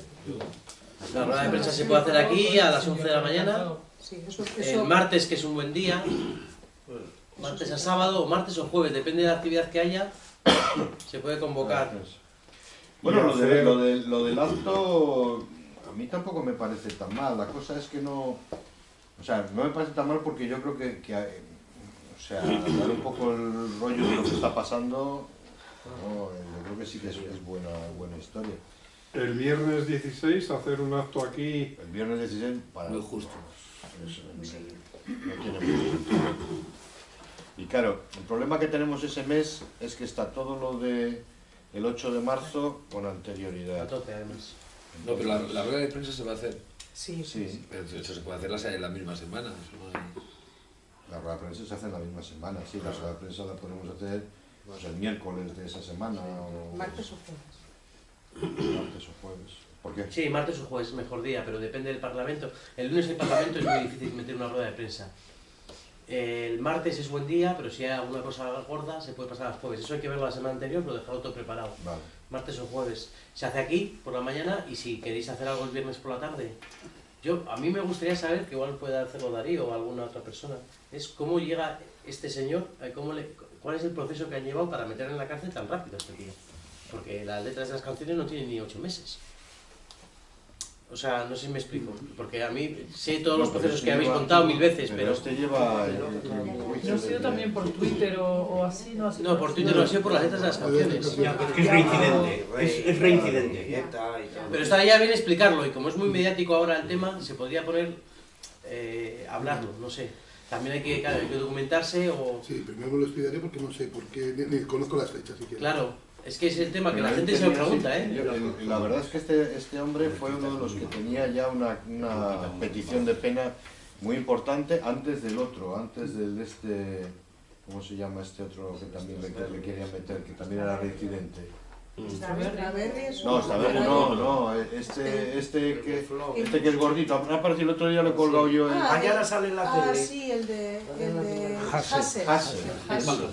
La rueda de prensa se puede hacer aquí a las 11 de la mañana, Sí, eso, el eso martes, que es un buen día, martes a sábado, o martes o jueves, depende de la actividad que haya, se puede convocar. Bueno, lo, de, lo, de- lo del acto a mí tampoco me parece tan mal. La cosa es que no... O sea, no me parece tan mal porque yo creo que, que, eh, o sea, dar un poco el rollo de lo que está pasando, no, yo creo que sí que es, es buena, buena historia. El viernes 16 hacer un acto aquí El viernes 16 para... muy justo. Eso, no tiene mucho sentido. Y claro, el problema que tenemos ese mes es que está todo lo de el 8 de marzo con A anterioridad. tope, además. No, pero la, la rueda de prensa se va a hacer. Sí, Sí, Pero eso se puede hacer la- en la misma semana. no la rueda de prensa se hace en la misma semana, sí, la rueda de prensa la podemos hacer pues, el miércoles de esa semana o martes o jueves. martes o jueves. ¿Por qué? Sí, martes o jueves es mejor día, pero depende del Parlamento. El lunes el Parlamento es muy difícil meter una rueda de prensa. El martes es buen día, pero si hay alguna cosa gorda se puede pasar al jueves. Eso hay que verlo la semana anterior, pero dejarlo todo preparado. Vale. Martes o jueves. Se hace aquí por la mañana y si queréis hacer algo el viernes por la tarde. Yo, a mí me gustaría saber, que igual puede hacerlo Darío o alguna otra persona, es cómo llega este señor, cómo le, cuál es el proceso que han llevado para meter en la cárcel tan rápido este tío. Porque las letras de las canciones no tienen ni ocho meses. O sea, no sé si me explico. Porque a mí sé todos los procesos este que habéis lleva- contado mil veces, pero... este lleva... No ha sido también por Twitter o, o así, ¿no? Ha sido No, por Twitter no ha sido por las letras de las canciones. Es reincidente, es, reincidente. Pero estaría bien explicarlo y como es muy mediático ahora el tema, se podría poner, eh, hablarlo, no sé. También hay que, claro, hay que documentarse o... Sí, primero me lo estudiaré porque no sé, porque ni, ni conozco las fechas siquiera. Claro, es que es el tema que la gente se lo pregunta, sí, ¿eh? yo- La verdad es que este, este hombre fue uno de los que tenía ya una, una petición de pena muy importante antes del otro, antes del este, ¿cómo se llama este otro que también le, le querían meter, que también era reincidente? Es No, bien, no, no, este, este que, este que es gordito, ha aparecido el otro día, lo he colgado yo en... Ah, Mañana sale en la Ah, tele. sí, el de, el de Hassel. Hassel. Hassel. Hassel.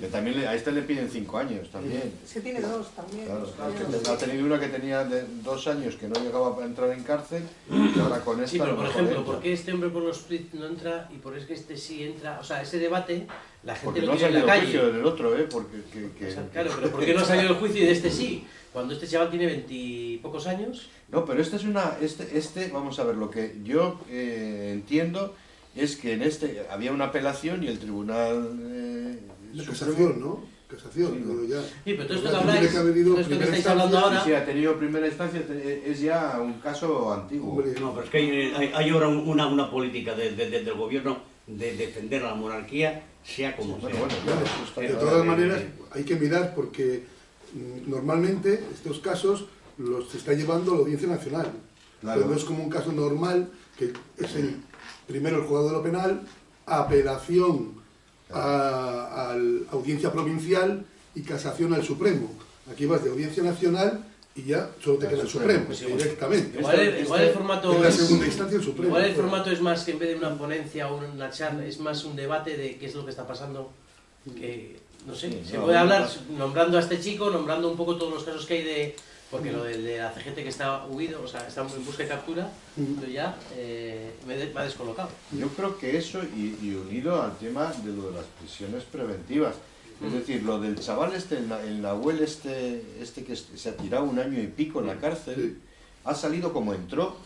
Que también le- a este le piden cinco años también. Se tiene dos también. Claro, Tiene que dos. ha tenido una que tenía de dos años que no llegaba a entrar en cárcel y ahora con esta Sí, pero por ejemplo. ¿por qué este hombre por los tweets no entra y por qué es que este sí entra? O sea, ese debate, la gente Porque lo no ha tiene en salido la el juicio calle. del otro, ¿eh? Porque que, que- O sea, claro, pero ¿por qué no ha salido el juicio y de este sí? Cuando este chaval tiene veintipocos años, No, pero este es una... Este, este, vamos a ver, lo que yo eh, entiendo es que en este había una apelación y el tribunal... Eh, La casación, ¿no? Casación, Sí, pero ya. Sí, pero todo esto que habláis, todo esto que estáis hablando ahora, Sí, ha tenido primera instancia, es ya un caso antiguo. Hombre, No, pero es que hay, hay- hay ahora una, una política de- de- de- del gobierno de defender a la monarquía, sea como sea. bueno, Claro, claro, eso está de todas maneras hay que mirar porque mm, normalmente estos casos los está llevando la Audiencia Nacional. Claro. Pero no es como un caso normal que es el, primero el juzgado de lo penal, apelación a, a la Audiencia Provincial y casación al Supremo. Aquí vas de Audiencia Nacional y ya solo te queda el Supremo, pues directamente. igual el, igual el formato En la es- segunda instancia el Supremo. Igual el formato es más que en vez de una ponencia o una charla, es más un debate de qué es lo que está pasando que, no sé, Sí, se no, puede no, hablar no. nombrando a este chico, nombrando un poco todos los casos que hay de... Porque lo del de la CGT que está huido, o sea, está en busca y captura, yo ya eh, me, de- me ha descolocado. Yo creo que eso, y, y unido al tema de lo de las prisiones preventivas, es decir, lo del chaval este, el, Nahuel este, este que se ha tirado un año y pico en la cárcel, ha salido como entró,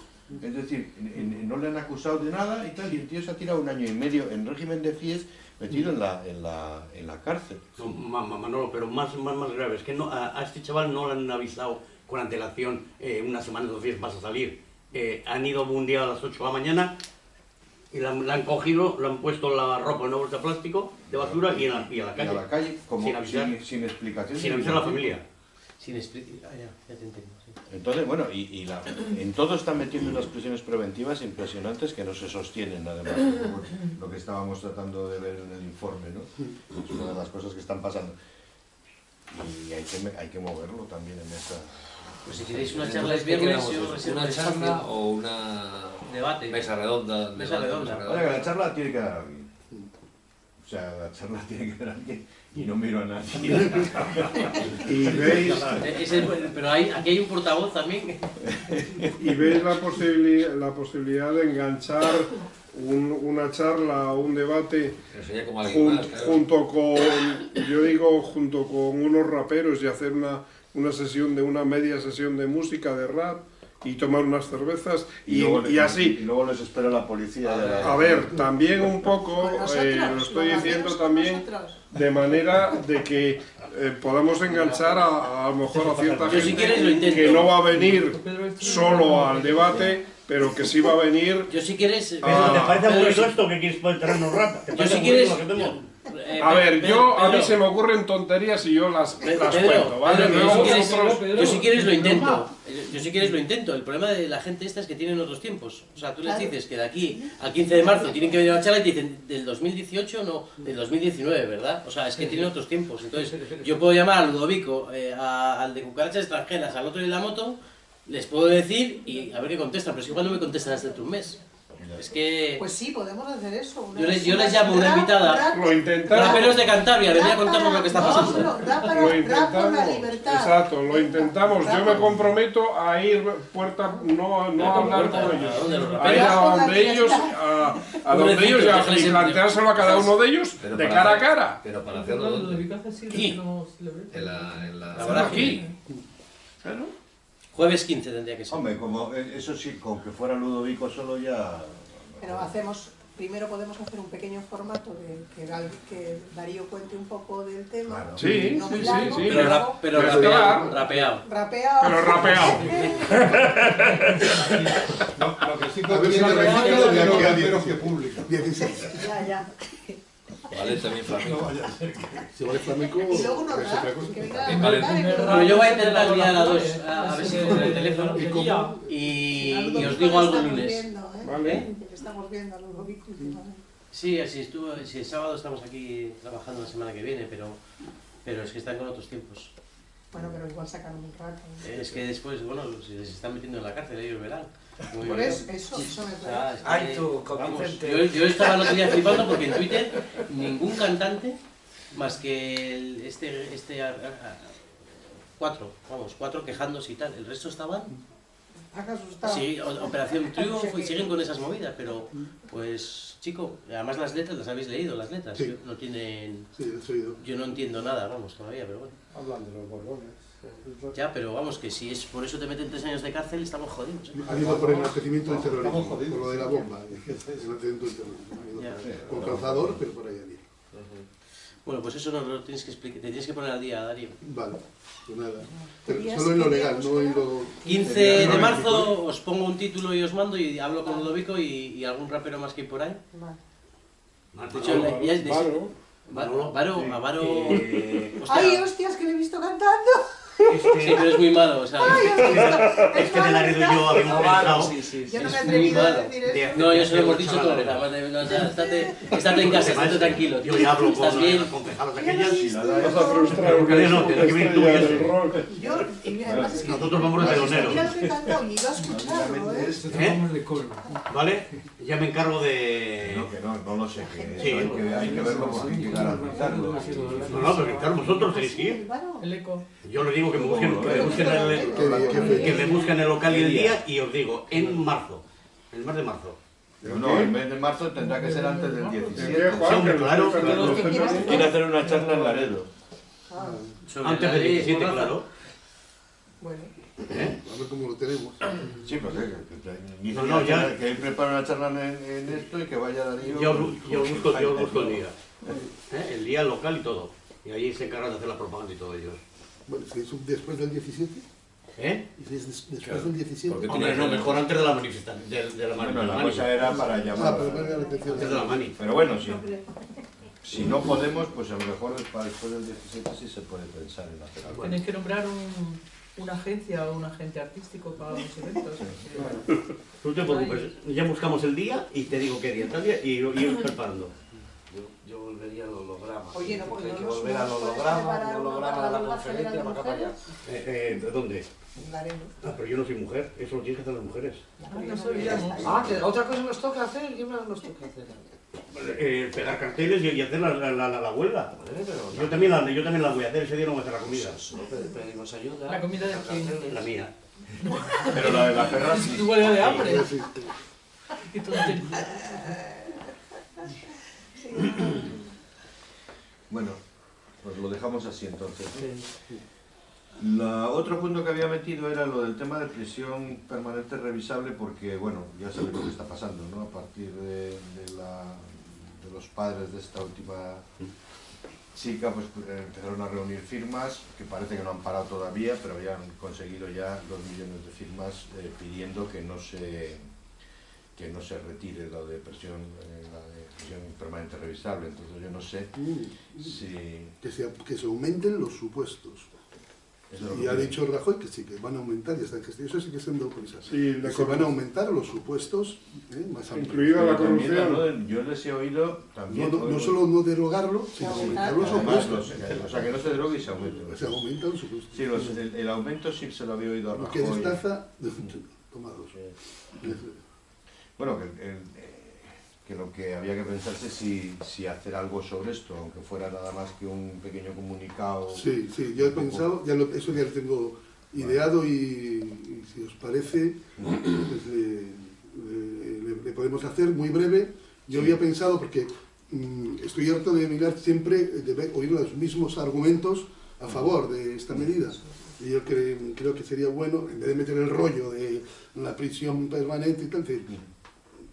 es decir, en- en- no le han acusado de nada y tal, y el tío se ha tirado un año y medio en régimen de FIES metido en la, en la, en la cárcel. No, Ma- Ma- Manolo, pero más, más, más grave, es que no, a, a este chaval no le han avisado con antelación eh, una semana, dos días vas a salir. Eh, han ido un día a las 8 de la mañana y la, han- la han cogido, le han puesto la ropa en una bolsa de plástico de basura y, en la, y a la Y calle. a la calle, como sin avisar, sin, sin explicación. sin avisar a la familia. Sin explicar... Ah, ya, ya te entiendo, sí. Entonces, bueno, y, y la- en todo están metiendo unas prisiones preventivas impresionantes que no se sostienen, además, lo que estábamos tratando de ver en el informe, ¿no? Es una de las cosas que están pasando. Y hay que, hay que moverlo también en esa... Pues si queréis una charla es ¿qué viernes, yo ¿Una charla o una Debate. mesa redonda? Mesa redonda. Ahora que la charla tiene que dar alguien. O sea, la charla tiene que dar alguien y no miro a nadie. Y veis, es el- pero hay, aquí hay un portavoz también. y veis la, posibili- la posibilidad de enganchar un- una charla o un debate Pero sería como alguien jun- más, claro. junto con, yo digo, junto con unos raperos y hacer una, una sesión de una media sesión de música, de rap y tomar unas cervezas y, luego y así. Y luego les espera la policía. la- A ver, también un poco, eh, lo estoy diciendo también, de manera de que eh, podamos enganchar a, a lo mejor a cierta gente que no va a venir solo al debate, pero que sí va a venir Yo si quieres... ¿Te parece aburrido esto que quieres poder terreno rap? ¿Te Yo si quieres... eh, A ver, Pedro, yo a mí se me ocurren tonterías y yo las, Pe- las Pedro, cuento, ¿vale? Pedro, yo, si quieres, vosotros- yo si quieres lo intento. Yo si quieres lo intento. El problema de la gente esta es que tienen otros tiempos. O sea, tú les dices que de aquí al 15 de marzo tienen que venir a la charla y te dicen del 2018, no, del 2019, ¿verdad? O sea, es que tienen otros tiempos. Entonces, yo puedo llamar a Ludovico, eh, a- al de cucarachas extranjeras, al otro de la moto, les puedo decir y a ver qué contestan. Pero es que cuando me contestan hasta dentro de un mes. Es que... Pues sí, podemos hacer eso. una- Yo les- yo les llamo una rap- invitada. rap- Lo intentamos. Raperos de Cantabria, venía a rap contarnos para- lo que está no, pasando. no, rap para- Lo la intentamos, libertad. exacto, lo intentamos. Yo me comprometo a ir puerta, no, no a hablar puerta, con ¿a ellos, los a ir a donde ellos, a, a donde ellos y a- planteárselo a cada uno de ellos Pero de cara a cara. Pero para No, hacerlo lo de ¿dónde? Aquí. no. En la, en la... Aquí. Jueves 15 tendría que ser. Hombre, como eh, eso sí, con que fuera Ludovico solo ya... Pero hacemos, primero podemos hacer un pequeño formato de que, Gal- que Darío cuente un poco del tema. Claro. Sí, No sí, muy sí, largo, sí. Pero, pero pero Pero rapeado, rapeado. rapeado. Pero rapeado. Lo que sí A ver si contiene registro de aquí a los 10. raperos que publica. 16. Ya, ya. Vale, también flamenco. Si vale flamenco, Y luego unos es otra rap, cosa. que venga vale. a cantar y que- Bueno, yo voy a intentar liar a dos, a, ver si el teléfono ¿Y os digo algo el lunes. ¿Eh? Estamos viendo a Ludovico últimamente. Sí, así estuvo, si el sábado estamos aquí trabajando la semana que viene, pero, pero es que están con otros tiempos. Bueno, pero igual sacan un rato. Es que después, bueno, si les están metiendo en la cárcel, ellos verán. Como Por eso, eso, eso me es parece. que, Ay, tú, vamos, yo, yo estaba el otro día flipando porque en Twitter ningún cantante, más que el- este, este, cuatro, vamos, cuatro quejándose y tal, el resto estaban. Sí, Operación Triunfo y siguen con esas movidas, pero pues chico, además las letras las habéis leído, las letras, Sí. no tienen, Sí, he oído. yo no entiendo nada, vamos, todavía, pero bueno. Hablan de los borbones. Ya, pero vamos, que si es por eso te meten tres años de cárcel, estamos jodidos. ¿eh? Han ido por enaltecimiento del terrorismo, por lo de la sí. bomba. Enaltecimiento del terrorismo. Con calzador, pero por ahí. Bueno, pues eso no lo tienes que explicar, te tienes que poner al día, Darío. Vale, pues nada. Pero ¿Querías solo en lo legal, no en lo... 15 de marzo os pongo un título y os mando y hablo con Ludovico y, y algún rapero más que hay por ahí. Vale. De hecho, la- ya es de- Varo. Va- Varo, a Varo. Eh, hostia, ¡Ay, hostias, que le he visto cantando! Sí, pero es muy malo, o sea... Es que de Laredo y yo habíamos pensado... Sí, sí, sí. Yo no me he Es muy atrevido a malo. decir eso. No, yo se lo hemos dicho estate, estate en casa, estate tranquilo. Yo ya hablo con las concejalas aquellas y la- Vas a frustrar Porque una no, tienes que venir tú y estrella ese. del rock. Yo, y además es que Nosotros vamos de teloneros. Mira lo que he cantado y iba a escucharlo, ¿eh? ¿Eh? ¿Vale? Ya me encargo de... no, que no, no lo sé, que Sí. hay que, hay que verlo porque hay que garantizarlo. No, no, pero claro, vosotros tenéis que ir. Claro. El eco. Yo les digo que me busquen, que me busquen el, ¿Qué- que me busquen el local y el día y os digo, en marzo, el mes de marzo. Pero no, el mes de marzo tendrá que ser antes del ¿En qué, 17. Juan? Sí, hombre, claro, quieras. Quiere hacer una charla en Laredo. Ah, Antes del ley 17, Mordaza. claro. bueno. A ver cómo lo tenemos. Sí, pues que, que, que, No, no, ya- que él prepare una charla en, en esto y que vaya Darío. Yo, busco, yo os busco el día. ¿Eh? El día, local y todo. Y allí se encargan de hacer la propaganda y todo ellos. Bueno, si es un- después del 17, ¿Eh? y si es des- después Claro, del 17. porque Hombre, no, mejor antes de la manifestación, de, de la, Bueno, la cosa era para Ah, llamar. pero venga la atención. Antes de la mani. Pero bueno, sí. Si no podemos, pues a lo mejor para después del 17 sí se puede pensar en hacer algo. Tenéis que nombrar un, una agencia o un agente artístico para los eventos. No te preocupes, ya buscamos el día y te digo qué día, tal día, y ir preparando. Yo, yo volvería al holograma. Oye, no, porque hay no que nos- volver al holograma, al holograma de la conferencia, para acá para allá. Eh, eh, ¿De dónde? Ah, pero yo no soy mujer, eso lo tienen que hacer las mujeres. Ah, no que otra cosa nos toca hacer, ¿qué más nos toca hacer? Eh, pegar carteles y, y hacer la, la, la, la- la huelga. Vale, pero Yo también, la, yo también la voy a hacer, ese día no voy a hacer la comida. Solo pe- pedimos ayuda. ¿La comida de quién? La mía. Pero la de la perra sí. Tu huelga de hambre. Bueno, pues lo dejamos así entonces. La, otro punto que había metido era lo del tema de prisión permanente revisable porque, bueno, ya sabéis lo que está pasando, ¿no? A partir de, de la- de los padres de esta última chica, pues eh, empezaron a reunir firmas, que parece que no han parado todavía, pero ya han conseguido ya dos millones de firmas eh, pidiendo que no se que no se retire lo de prisión, eh, la de prisión permanente revisable. Entonces yo no sé Mm, si... Que se, que se aumenten los supuestos. Y ha dicho Rajoy que sí, que van a aumentar, y está en gestión, eso sí que es en prisa. Sí, la Que se van a aumentar los supuestos ¿eh? más amplios. Incluida la corrupción. de- yo les he oído No, también... no, no solo no derogarlo, sino aumentar los supuestos. o sea, que no se drogue y se aumente. Se aumentan los supuestos. Sí, los- el, el aumento sí se lo había oído a Lo que Rajoy. destaza, toma dos. Bueno, que, el- eh, que lo que había que pensarse si, si hacer algo sobre esto, aunque fuera nada más que un pequeño comunicado. Sí, sí, yo he pensado, ya lo- eso ya lo tengo ideado y, y si os parece, pues le, le- le- podemos hacer muy breve. Yo Sí. había pensado, porque mm, estoy harto de mirar siempre, de oír los mismos argumentos a favor de esta medida. Y yo cre- creo que sería bueno, en vez de meter el rollo de la prisión permanente y tal, decir,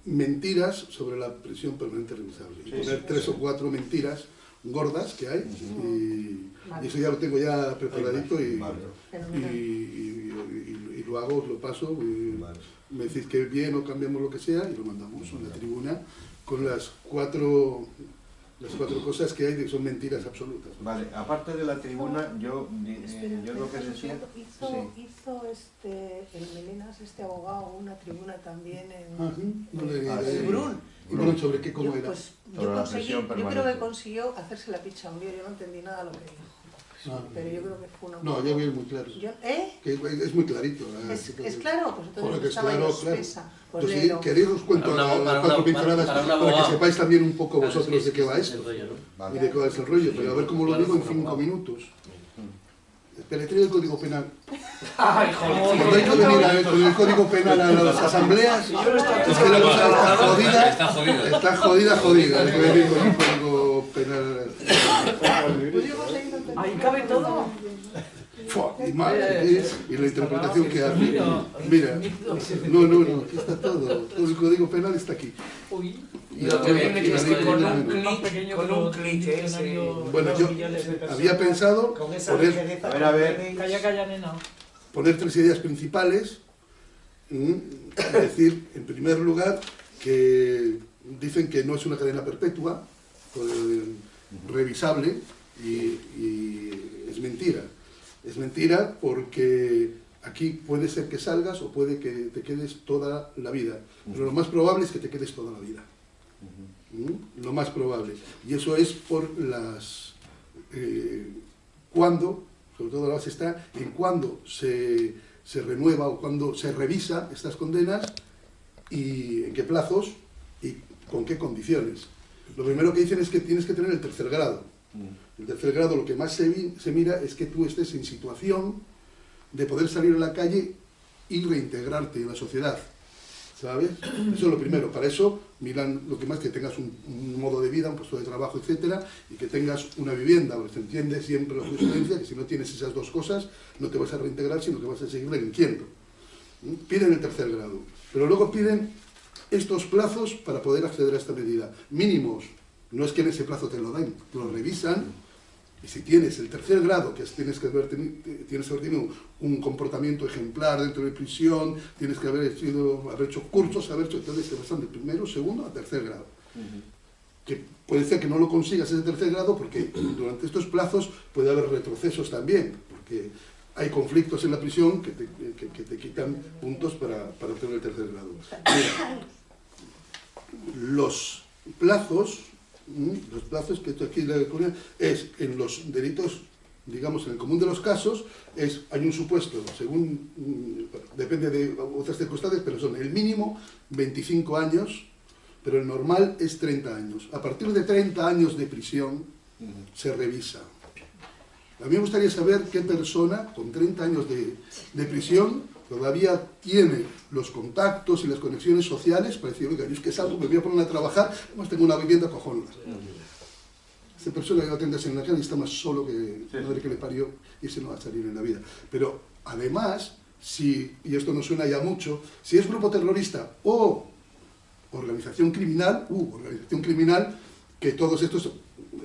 mentiras sobre la prisión permanente revisable. Y Sí, poner sí, tres sí. o cuatro mentiras gordas que hay y, y eso ya lo tengo ya preparadito y, Vale. y, Fenomenal. y- y- y lo hago, lo paso, y Vale. me decís que bien o cambiamos lo que sea y lo mandamos a la tribuna con las cuatro las cuatro cosas que hay que son mentiras absolutas. Vale, aparte de la tribuna, yo, eh, Espera, yo lo que decía... Hizo, sí. hizo este, el Melenas, este abogado, una tribuna también en, Ah, sí, no le- Ah, sí. Brun. ¿Y bueno, sobre qué cómo Yo, era? pues, yo, conseguí, yo creo que consiguió hacerse la picha un lío, yo no entendí nada lo que dijo. Ah, Pero yo creo que fue una... no, ya vi muy claro. Yo- ¿Eh? Que es muy clarito. la- ¿Es, es claro? Pues entonces Joder, que es estaba claro, yo claro. espesa. Pues léelo. queréis os cuento Para una- las para cuatro una- pinceladas para que sepáis también un poco Claro, es vosotros que de qué va es esto. el rollo, ¿no? y de cuál es el rollo, pero a ver cómo lo digo en cinco minutos. Deletreo el código penal. Ay, Cuando hay que venir a ver con el código penal a las asambleas, es que la cosa está jodida, Está jodida, jodida. Hay que entender Ahí cabe todo. Fua, Y, más, ¿eh? y la interpretación que hace. Mira, no, no, no, aquí está todo. Todo el código penal está aquí. Uy. Y lo que viene que es que con un clic, con un clic ese, Bueno, yo había pensado con esa poner. A ver, a ver. Calla, calla, nena. poner tres ideas principales. Es decir, en primer lugar, que dicen que no es una cadena perpetua, revisable, y, y es mentira. Es mentira porque aquí puede ser que salgas o puede que te quedes toda la vida. Pero lo más probable es que te quedes toda la vida. ¿Mm? Lo más probable. Y eso es por las... eh, cuando, sobre todo la base está en cuando se, se renueva o cuando se revisa estas condenas y en qué plazos y con qué condiciones. Lo primero que dicen es que tienes que tener el tercer grado. El tercer grado lo que más se, mira es que tú estés en situación de poder salir a la calle y reintegrarte en la sociedad. ¿Sabes? Eso es lo primero. Para eso miran lo que más que tengas un, un modo de vida, un puesto de trabajo, etcétera, y que tengas una vivienda. Porque se entiende siempre la jurisprudencia que si no tienes esas dos cosas, no te vas a reintegrar, sino que vas a seguir delinquiendo. ¿Mm? Piden el tercer grado. Pero luego piden estos plazos para poder acceder a esta medida. Mínimos. No es que en ese plazo te lo den, lo revisan y si tienes el tercer grado, que es, tienes que haber, teni- tienes que haber tenido un comportamiento ejemplar dentro de prisión, tienes que haber, sido, haber hecho cursos, haber hecho, entonces te pasan de primero, segundo a tercer grado. Que puede ser que no lo consigas ese tercer grado porque durante estos plazos puede haber retrocesos también, porque hay conflictos en la prisión que te, que- que te quitan puntos para, para obtener el tercer grado. Mira, los plazos, los plazos que aquí es en los delitos, digamos, en el común de los casos, es hay un supuesto, según, mm, depende de otras circunstancias, pero son el mínimo 25 años, pero el normal es 30 años. A partir de 30 años de prisión se revisa. A mí me gustaría saber qué persona con 30 años de, de prisión todavía tiene los contactos y las conexiones sociales para decir, oiga, yo es que salgo, me voy a poner a trabajar, además tengo una vivienda cojonuda. Esta persona que va a atenderse en la calle y está más solo que madre que le parió y ese no va a salir en la vida. Pero además, si, y esto no suena ya mucho, si es grupo terrorista o organización criminal, uh, organización criminal, que todos estos,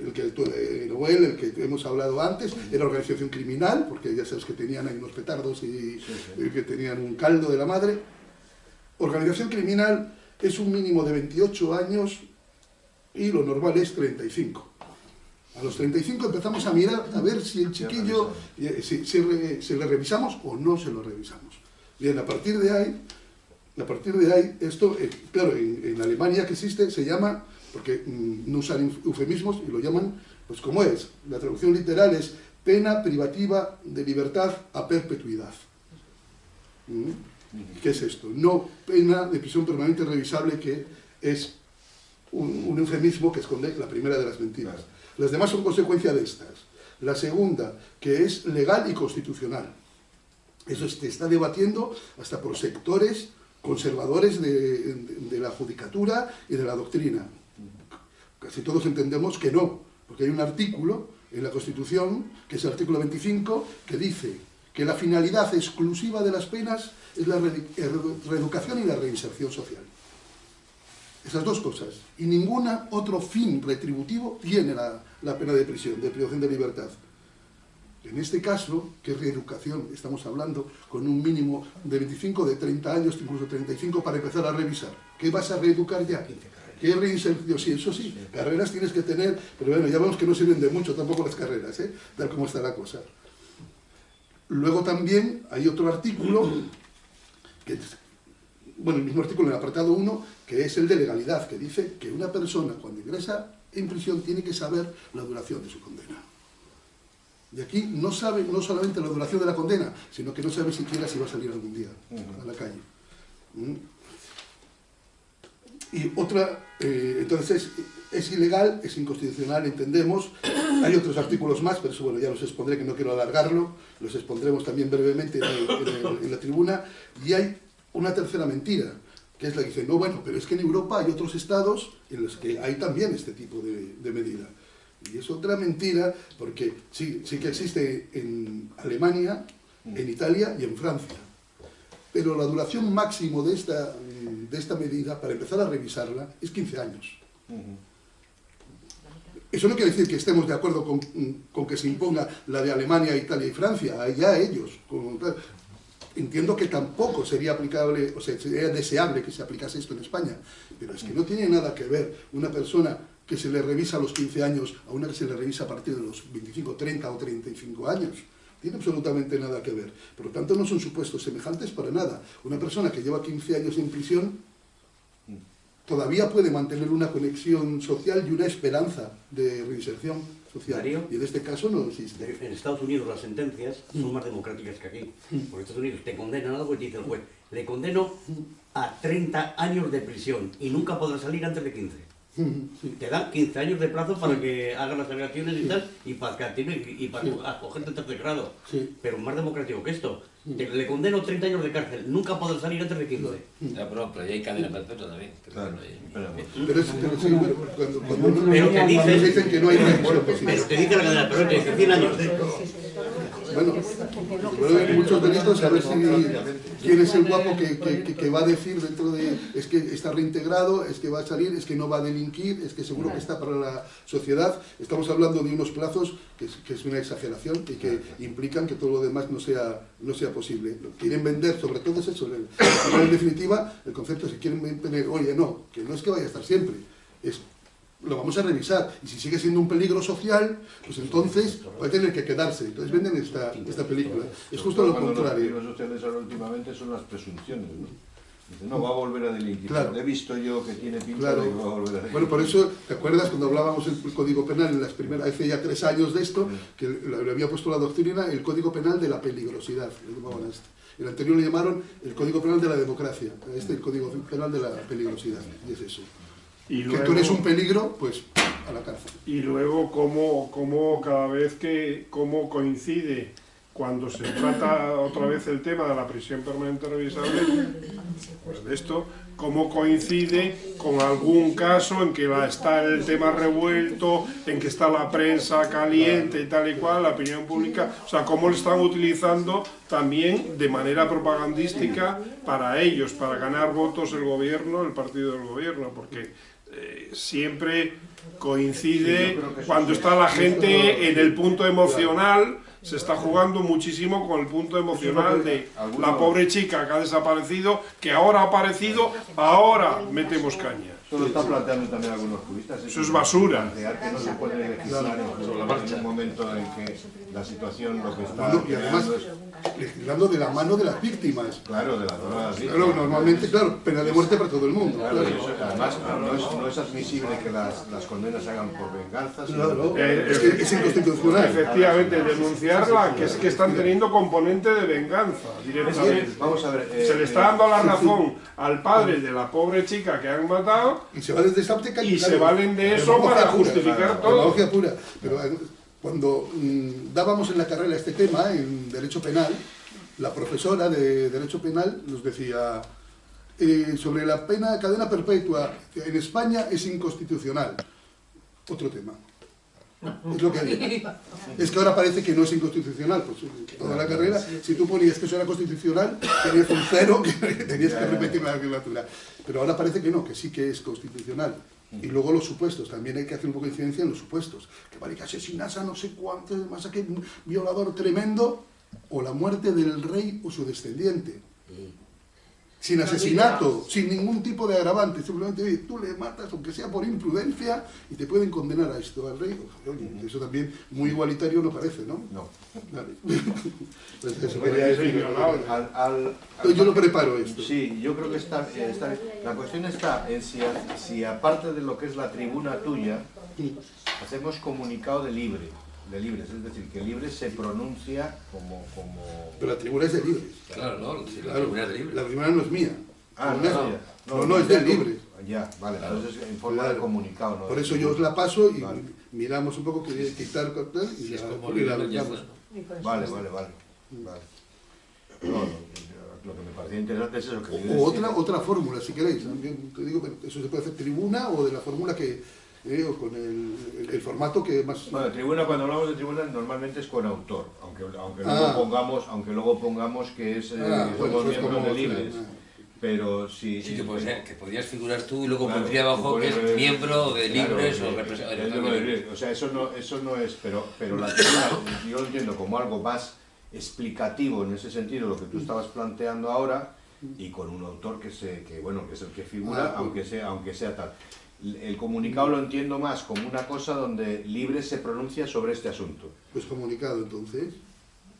el que eh, Noel, el que hemos hablado antes, era organización criminal, porque ya sabes que tenían ahí unos petardos y, y que tenían un caldo de la madre. Organización criminal es un mínimo de 28 años y lo normal es 35. A los 35 empezamos a mirar a ver si el chiquillo, eh, si, si re- si le revisamos o no se lo revisamos. Bien, a partir de ahí, a partir de ahí, esto, eh, claro, en, en Alemania que existe, se llama, porque mm, no usan eufemismos y lo llaman, pues como es, la traducción literal es pena privativa de libertad a perpetuidad. ¿Mm? ¿Qué es esto? No pena de prisión permanente revisable, que es un, un eufemismo que esconde la primera de las mentiras. Las demás son consecuencia de estas. La segunda, que es legal y constitucional. Eso se está debatiendo hasta por sectores conservadores de, de- de la judicatura y de la doctrina. Casi todos entendemos que no, porque hay un artículo en la Constitución, que es el artículo 25, que dice que la finalidad exclusiva de las penas es la reedu- reeducación y la reinserción social. Esas dos cosas. Y ningún otro fin retributivo tiene la, la pena de prisión, de privación de libertad. En este caso, que es reeducación, estamos hablando con un mínimo de 25, de 30 años, incluso 35, para empezar a revisar. ¿Qué vas a reeducar ya? ¿Qué reinserción? Sí, eso sí, carreras tienes que tener, pero bueno, ya vemos que no sirven de mucho tampoco las carreras, ¿eh? tal como está la cosa. Luego también hay otro artículo, bueno, el mismo artículo en el apartado 1, que es el de legalidad, que dice que una persona cuando ingresa en prisión tiene que saber la duración de su condena. Y aquí no sabe no solamente la duración de la condena, sino que no sabe siquiera si va a salir algún día a la calle. Y otra, eh, entonces es, ilegal, es inconstitucional, entendemos. Hay otros artículos más, pero eso bueno, ya los expondré, que no quiero alargarlo, los expondremos también brevemente en la tribuna. Y hay una tercera mentira, que es la que dice, no, bueno, pero es que en Europa hay otros estados en los que hay también este tipo de, de medida. Y es otra mentira, porque sí, sí que existe en Alemania, en Italia y en Francia. Pero la duración máximo de esta, mm, de esta medida, para empezar a revisarla, es 15 años. Eso no quiere decir que estemos de acuerdo con, con que se imponga la de Alemania, Italia y Francia, allá ellos. con- entiendo que tampoco sería aplicable, o sea, sería deseable que se aplicase esto en España, pero es que no tiene nada que ver una persona que se le revisa a los 15 años a una que se le revisa a partir de los 25, 30 o 35 años. Tiene absolutamente nada que ver. Por lo tanto, no son supuestos semejantes para nada. Una persona que lleva 15 años en prisión todavía puede mantener una conexión social y una esperanza de reinserción social. Darío. Y en este caso no existe. En Estados Unidos las sentencias son más democráticas que aquí. Porque en Estados Unidos te condenan algo y te dice el juez, le condeno a 30 años de prisión y nunca podrá salir antes de 15. Sí. Te dan 15 años de plazo para que hagan las alegaciones y tal, y para que y para Sí. acogerte en tercer grado. Sí. Pero más democrático que esto. Te- le condeno 30 años de cárcel, nunca podrá salir antes de 15. Ya, pero, pero ya hay cadena perpetua también. Claro, pero- Pero, es, pero sí, bueno, cuando, cuando uno- Pero te dicen- cuando dicen que no hay Pero te dice la cadena perpetua, te dice 100 años de... Bueno, muchos delitos, a ver si quién es el guapo que, que- va a decir dentro de, es que está reintegrado, es que va a salir, es que no va a delinquir, es que seguro que está para la sociedad. Estamos hablando de unos plazos que es, una exageración y que implican que todo lo demás no sea, no sea posible. Quieren vender, sobre todo es eso, en definitiva, el concepto es que quieren vender, oye, no, que no es que vaya a estar siempre, es lo vamos a revisar. Y si sigue siendo un peligro social, pues entonces va a tener que quedarse. Entonces venden esta, esta película. Es justo lo Los contrario. peligros sociales ahora últimamente son las presunciones, ¿no? Dice, no, va a volver a delinquir. Claro. He visto yo que tiene pinta Claro. de que va a volver a delinquir. Bueno, por eso, ¿te acuerdas cuando hablábamos del Código Penal en las primeras, hace ya tres años de esto, que le había puesto la doctrina el Código Penal de la peligrosidad, le llamaban a este. El anterior le llamaron el Código Penal de la democracia, este el Código Penal de la peligrosidad, y es eso. Y Que tú eres un peligro, pues a la cárcel. Y luego cómo, cómo cada vez que cómo coincide cuando se trata otra vez el tema de la prisión permanente revisable, pues de esto, cómo coincide con algún caso en que la- está el tema revuelto, en que está la prensa caliente y tal y cual, la opinión pública, o sea, cómo lo están utilizando también de manera propagandística para ellos, para ganar votos el gobierno, el partido del gobierno, porque eh, siempre coincide cuando está la gente en el punto emocional, se está jugando muchísimo con el punto emocional de la pobre chica que ha desaparecido, que ahora ha aparecido, ahora metemos caña. Eso lo están planteando también algunos juristas. Eso es basura. Que no se puede legislar en, en un momento en que la situación lo que está Legislando de la mano de las víctimas. claro, de la zona de las Claro, víctimas. normalmente, claro, pena de muerte para todo el mundo. Claro, claro. eso, además, no es, no es admisible que las, las condenas se hagan por venganza, sino Claro, Eh, es que es inconstitucional. Efectivamente, denunciarla, que es que están teniendo componente de venganza directamente. vamos a ver, eh, Se le está eh, dando la razón al padre de la pobre chica que han matado Y se valen de esa óptica Y claro, se valen de eso para pura, justificar todo. Pura. Pero eh, cuando mm, dábamos en la carrera este tema, en Derecho Penal, la profesora de Derecho Penal nos decía eh, sobre la pena cadena perpetua en España es inconstitucional. Otro tema. Es que. Es que ahora parece que no es inconstitucional. Pues toda la carrera, si tú ponías que eso era constitucional, tenías un cero que tenías que repetir la legislatura. Pero ahora parece que no, que sí que es constitucional. Y luego los supuestos, también hay que hacer un poco de incidencia en los supuestos. Que vale que asinas a no sé cuántos, más violador tremendo, o la muerte del rey o su descendiente. Sin asesinato, sin ningún tipo de agravante, simplemente oye, tú le matas, aunque sea por imprudencia, y te pueden condenar a esto al rey. Oye, eso también muy igualitario no parece, ¿no? No. Yo lo preparo esto. Sí, yo creo que está, eh, está. La cuestión está en si aparte de lo que es la tribuna tuya, hacemos comunicado de libre, de libres, es decir, que libre se pronuncia como... como... Pero la tribuna es de libres. Claro, no, si la Claro, tribuna es de libre. La tribuna no es mía. Ah, no, no, es no, mía. no, no, es de libre. Ya, vale, entonces en forma de Claro. comunicado. ¿no? Por eso yo os la paso y Vale. miramos un poco que hay que quitar y Si es la- como y la. Vale, vale, vale. vale. No, no, lo que me parecía interesante es eso, que O, otra, otra fórmula, si queréis. También te digo, pero eso se puede hacer tribuna o de la fórmula que, eh, o con el, el- el formato que más... Bueno, tribuna, cuando hablamos de tribuna normalmente es con autor, aunque, aunque, Ah. luego, pongamos, aunque luego pongamos que es, eh, Ah, que bueno, somos eso es miembros como- de libres. ah. Pero si... Sí, que, podría- que podrías figurar tú y luego Claro, pondría abajo que es miembro de libres o libres. O sea, eso no, eso no es, pero, pero la tribuna, yo lo entiendo como algo más explicativo en ese sentido, lo que tú estabas planteando ahora, y con un autor que, se, que, bueno, que es el que figura, Ah, aunque, sea, aunque sea tal. El comunicado lo entiendo más como una cosa donde libre se pronuncia sobre este asunto. Pues comunicado entonces.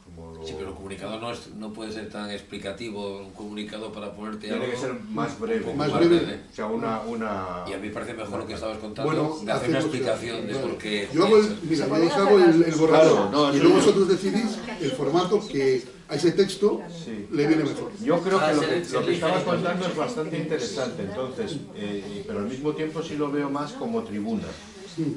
como lo- Sí, pero el comunicado no, es, no puede ser tan explicativo, un comunicado para ponerte Tiene algo que ser más breve. Más breve. breve. O sea, una... una... Y a mí me parece mejor lo que estabas contando, Bueno, de hacer una explicación de por qué... Yo hago el, mira, yo os hago el, el borrador Claro, no, y luego vosotros decidís el formato que a ese texto Sí. le viene mejor. Yo creo que lo que, lo estabas contando es bastante interesante, entonces, eh, pero al mismo tiempo sí lo veo más como tribuna.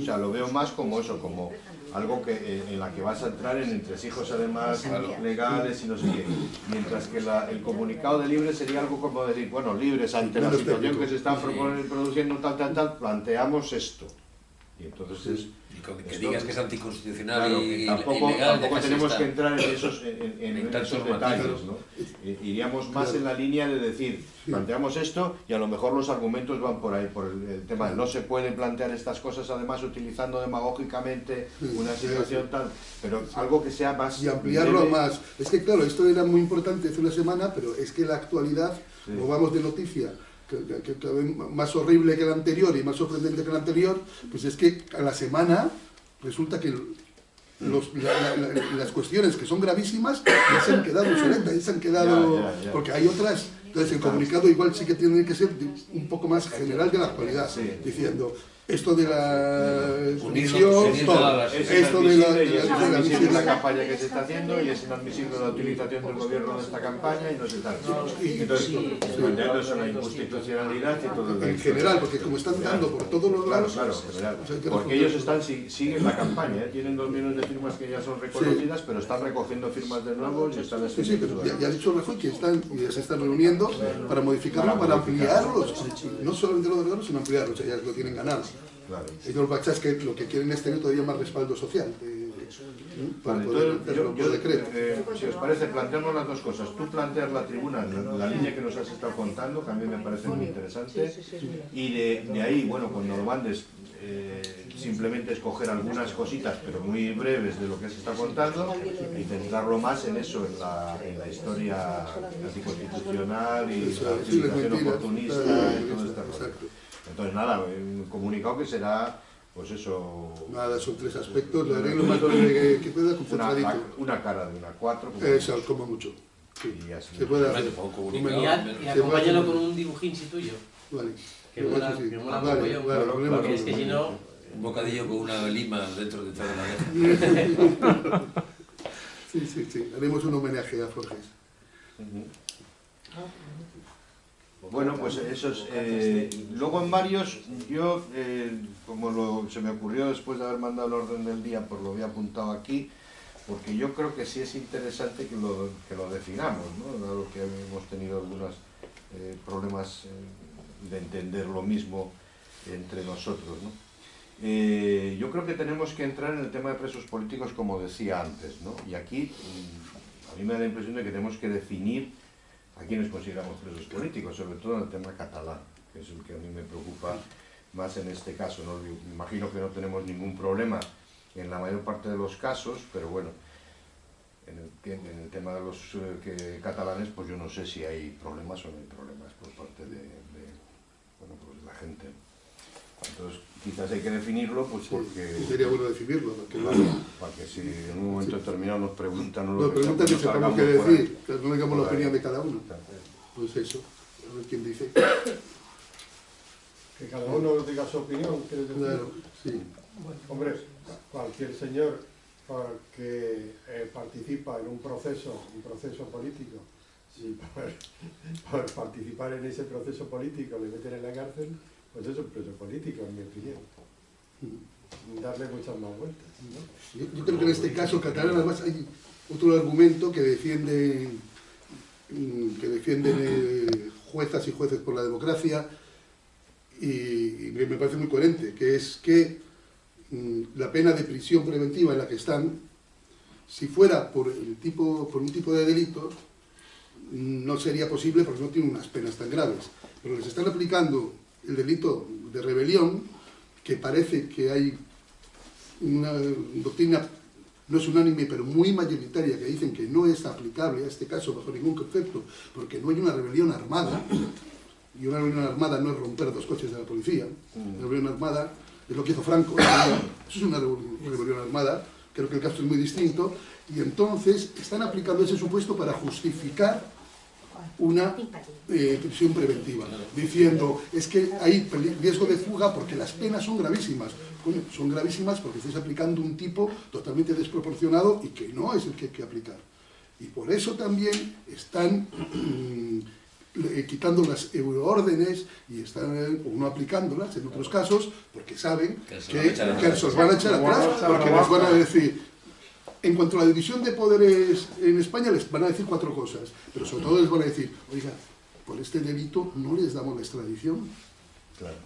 O sea, lo veo más como eso, como algo que, eh, en la que vas a entrar en entresijos además legales y no sé qué. Mientras que la- el comunicado de libre sería algo como decir, bueno, libres ante la situación que se está produciendo tal, tal, tal, planteamos esto. Y entonces es... Y con que esto- digas que es anticonstitucional Claro, y, que y tampoco, ilegal, tampoco tenemos estar. que entrar en esos, en, en- en En tantos esos detalles, ¿no? I- Iríamos más Claro. en la línea de decir, planteamos esto y a lo mejor los argumentos van por ahí, por el, el tema de no se puede plantear estas cosas además utilizando demagógicamente una situación tal, pero algo que sea más... y ampliarlo breve. más. Es que claro, esto era muy importante hace una semana, pero es que la actualidad, Sí. como vamos de noticia, que, que- que cada vez más horrible que la anterior y más sorprendente que la anterior, pues es que a la semana resulta que los- la- la- la- las cuestiones que son gravísimas ya se han quedado obsoletas, ya se han quedado... Ya, ya, ya. Porque hay otras... Entonces el comunicado igual sí que tiene que ser un poco más general de la actualidad, Sí. diciendo esto de la Es esto de la, de es la- de la campaña que se está haciendo y es inadmisible la utilización del gobierno de esta campaña y no sé tal. Entonces, planteando eso la inconstitucionalidad y todo el en general, porque como están dando por todos los Claro, lados, claro, que Porque ellos están, si- siguen la campaña, ¿eh? tienen dos millones de firmas que ya son reconocidas, pero están recogiendo firmas de nuevo y están Sí, sí, pero ya, ya ha dicho Rajoy que están, y se están reuniendo para modificarlo, Para ampliarlos. No solamente los derogados, sino ampliarlos, ya lo tienen ganado. Claro. Ellos los bachas que lo que quieren es tener todavía más respaldo social. eh, ¿eh? para Vale, poder entonces, yo, yo, decreto. eh, si os parece, planteamos las dos cosas. Tú planteas la tribuna, la, la línea que nos has estado contando, que a mí me parece muy interesante, y de, de ahí, bueno, cuando lo mandes, eh, simplemente escoger algunas cositas, pero muy breves de lo que se está contando, y centrarlo más en eso, en la, en la historia anticonstitucional y la utilización oportunista y todo este exacto. rollo. Entonces, nada, un comunicado que será, pues eso... Nada, son tres aspectos, haré lo más breve que pueda, Una, concentradito. la- una cara de una cuatro. como- Eso, como mucho. Sí. Y así. Se puede hacer. Y, y acompáñalo con un dibujín si tuyo. Vale. Que mola- sí. que mola Vale, mogollón. vale, Porque es que si no, Un bocadillo con una lima dentro de toda la letra. Sí, sí, sí. Haremos un homenaje a Forges. Bueno, pues eso es. eh, luego en varios, yo, eh, como lo- se me ocurrió después de haber mandado el orden del día, pues lo había apuntado aquí, porque yo creo que sí es interesante que lo, que lo definamos, ¿no? Dado que hemos tenido algunos eh, problemas de entender lo mismo entre nosotros, ¿no? Yo creo que tenemos que entrar en el tema de presos políticos, como decía antes, ¿no? Y aquí mm, a mí me da la impresión de que tenemos que definir a quienes consideramos presos políticos, sobre todo en el tema catalán, que es el que a mí me preocupa más en este caso. Yo imagino que no tenemos ningún problema en la mayor parte de los casos, pero bueno, en el, tema de los eh, catalanes, pues yo no sé si hay problemas o no hay problemas por parte de, de, bueno, pues de la gente. Entonces, quizás hay que definirlo, pues porque... Sí, sería bueno decidirlo. Porque Claro, para que si en un momento determinado nos preguntan o lo Nos que sea, preguntan que no sepamos qué decir, que no digamos la opinión de cada uno. Pues eso, a ver quién dice. Que cada uno diga su opinión, ¿quieres decir? Claro, sí. Hombre, cualquier señor que eh, participa en un proceso, un proceso político, si por, por participar en ese proceso político le meten en la cárcel, pues es un preso político, en mi opinión. Sin Darle muchas más vueltas. ¿no? Yo, yo creo que en este caso catalán además hay otro argumento que defiende mm, que defienden juezas y jueces por la democracia y, y me parece muy coherente, que es que mm, la pena de prisión preventiva en la que están, si fuera por, el tipo, por un tipo de delito, mm, no sería posible porque no tiene unas penas tan graves. Pero les están aplicando el delito de rebelión, que parece que hay una doctrina, no es unánime, pero muy mayoritaria, que dicen que no es aplicable a este caso bajo ningún concepto, porque no hay una rebelión armada, y una rebelión armada no es romper dos coches de la policía, una rebelión armada es lo que hizo Franco, eso es una rebelión armada creo que el caso es muy distinto, y entonces están aplicando ese supuesto para justificar una eh, prisión preventiva, diciendo, es que hay riesgo de fuga porque las penas son gravísimas. Coño, son gravísimas porque estáis aplicando un tipo totalmente desproporcionado y que no es el que hay que aplicar. Y por eso también están quitando las euroórdenes y están eh, o no aplicándolas en otros casos porque saben Que se que, os van a echar atrás porque les van a decir en cuanto a la división de poderes en España les van a decir cuatro cosas pero sobre todo les van a decir oiga por este delito no les damos la extradición Claro.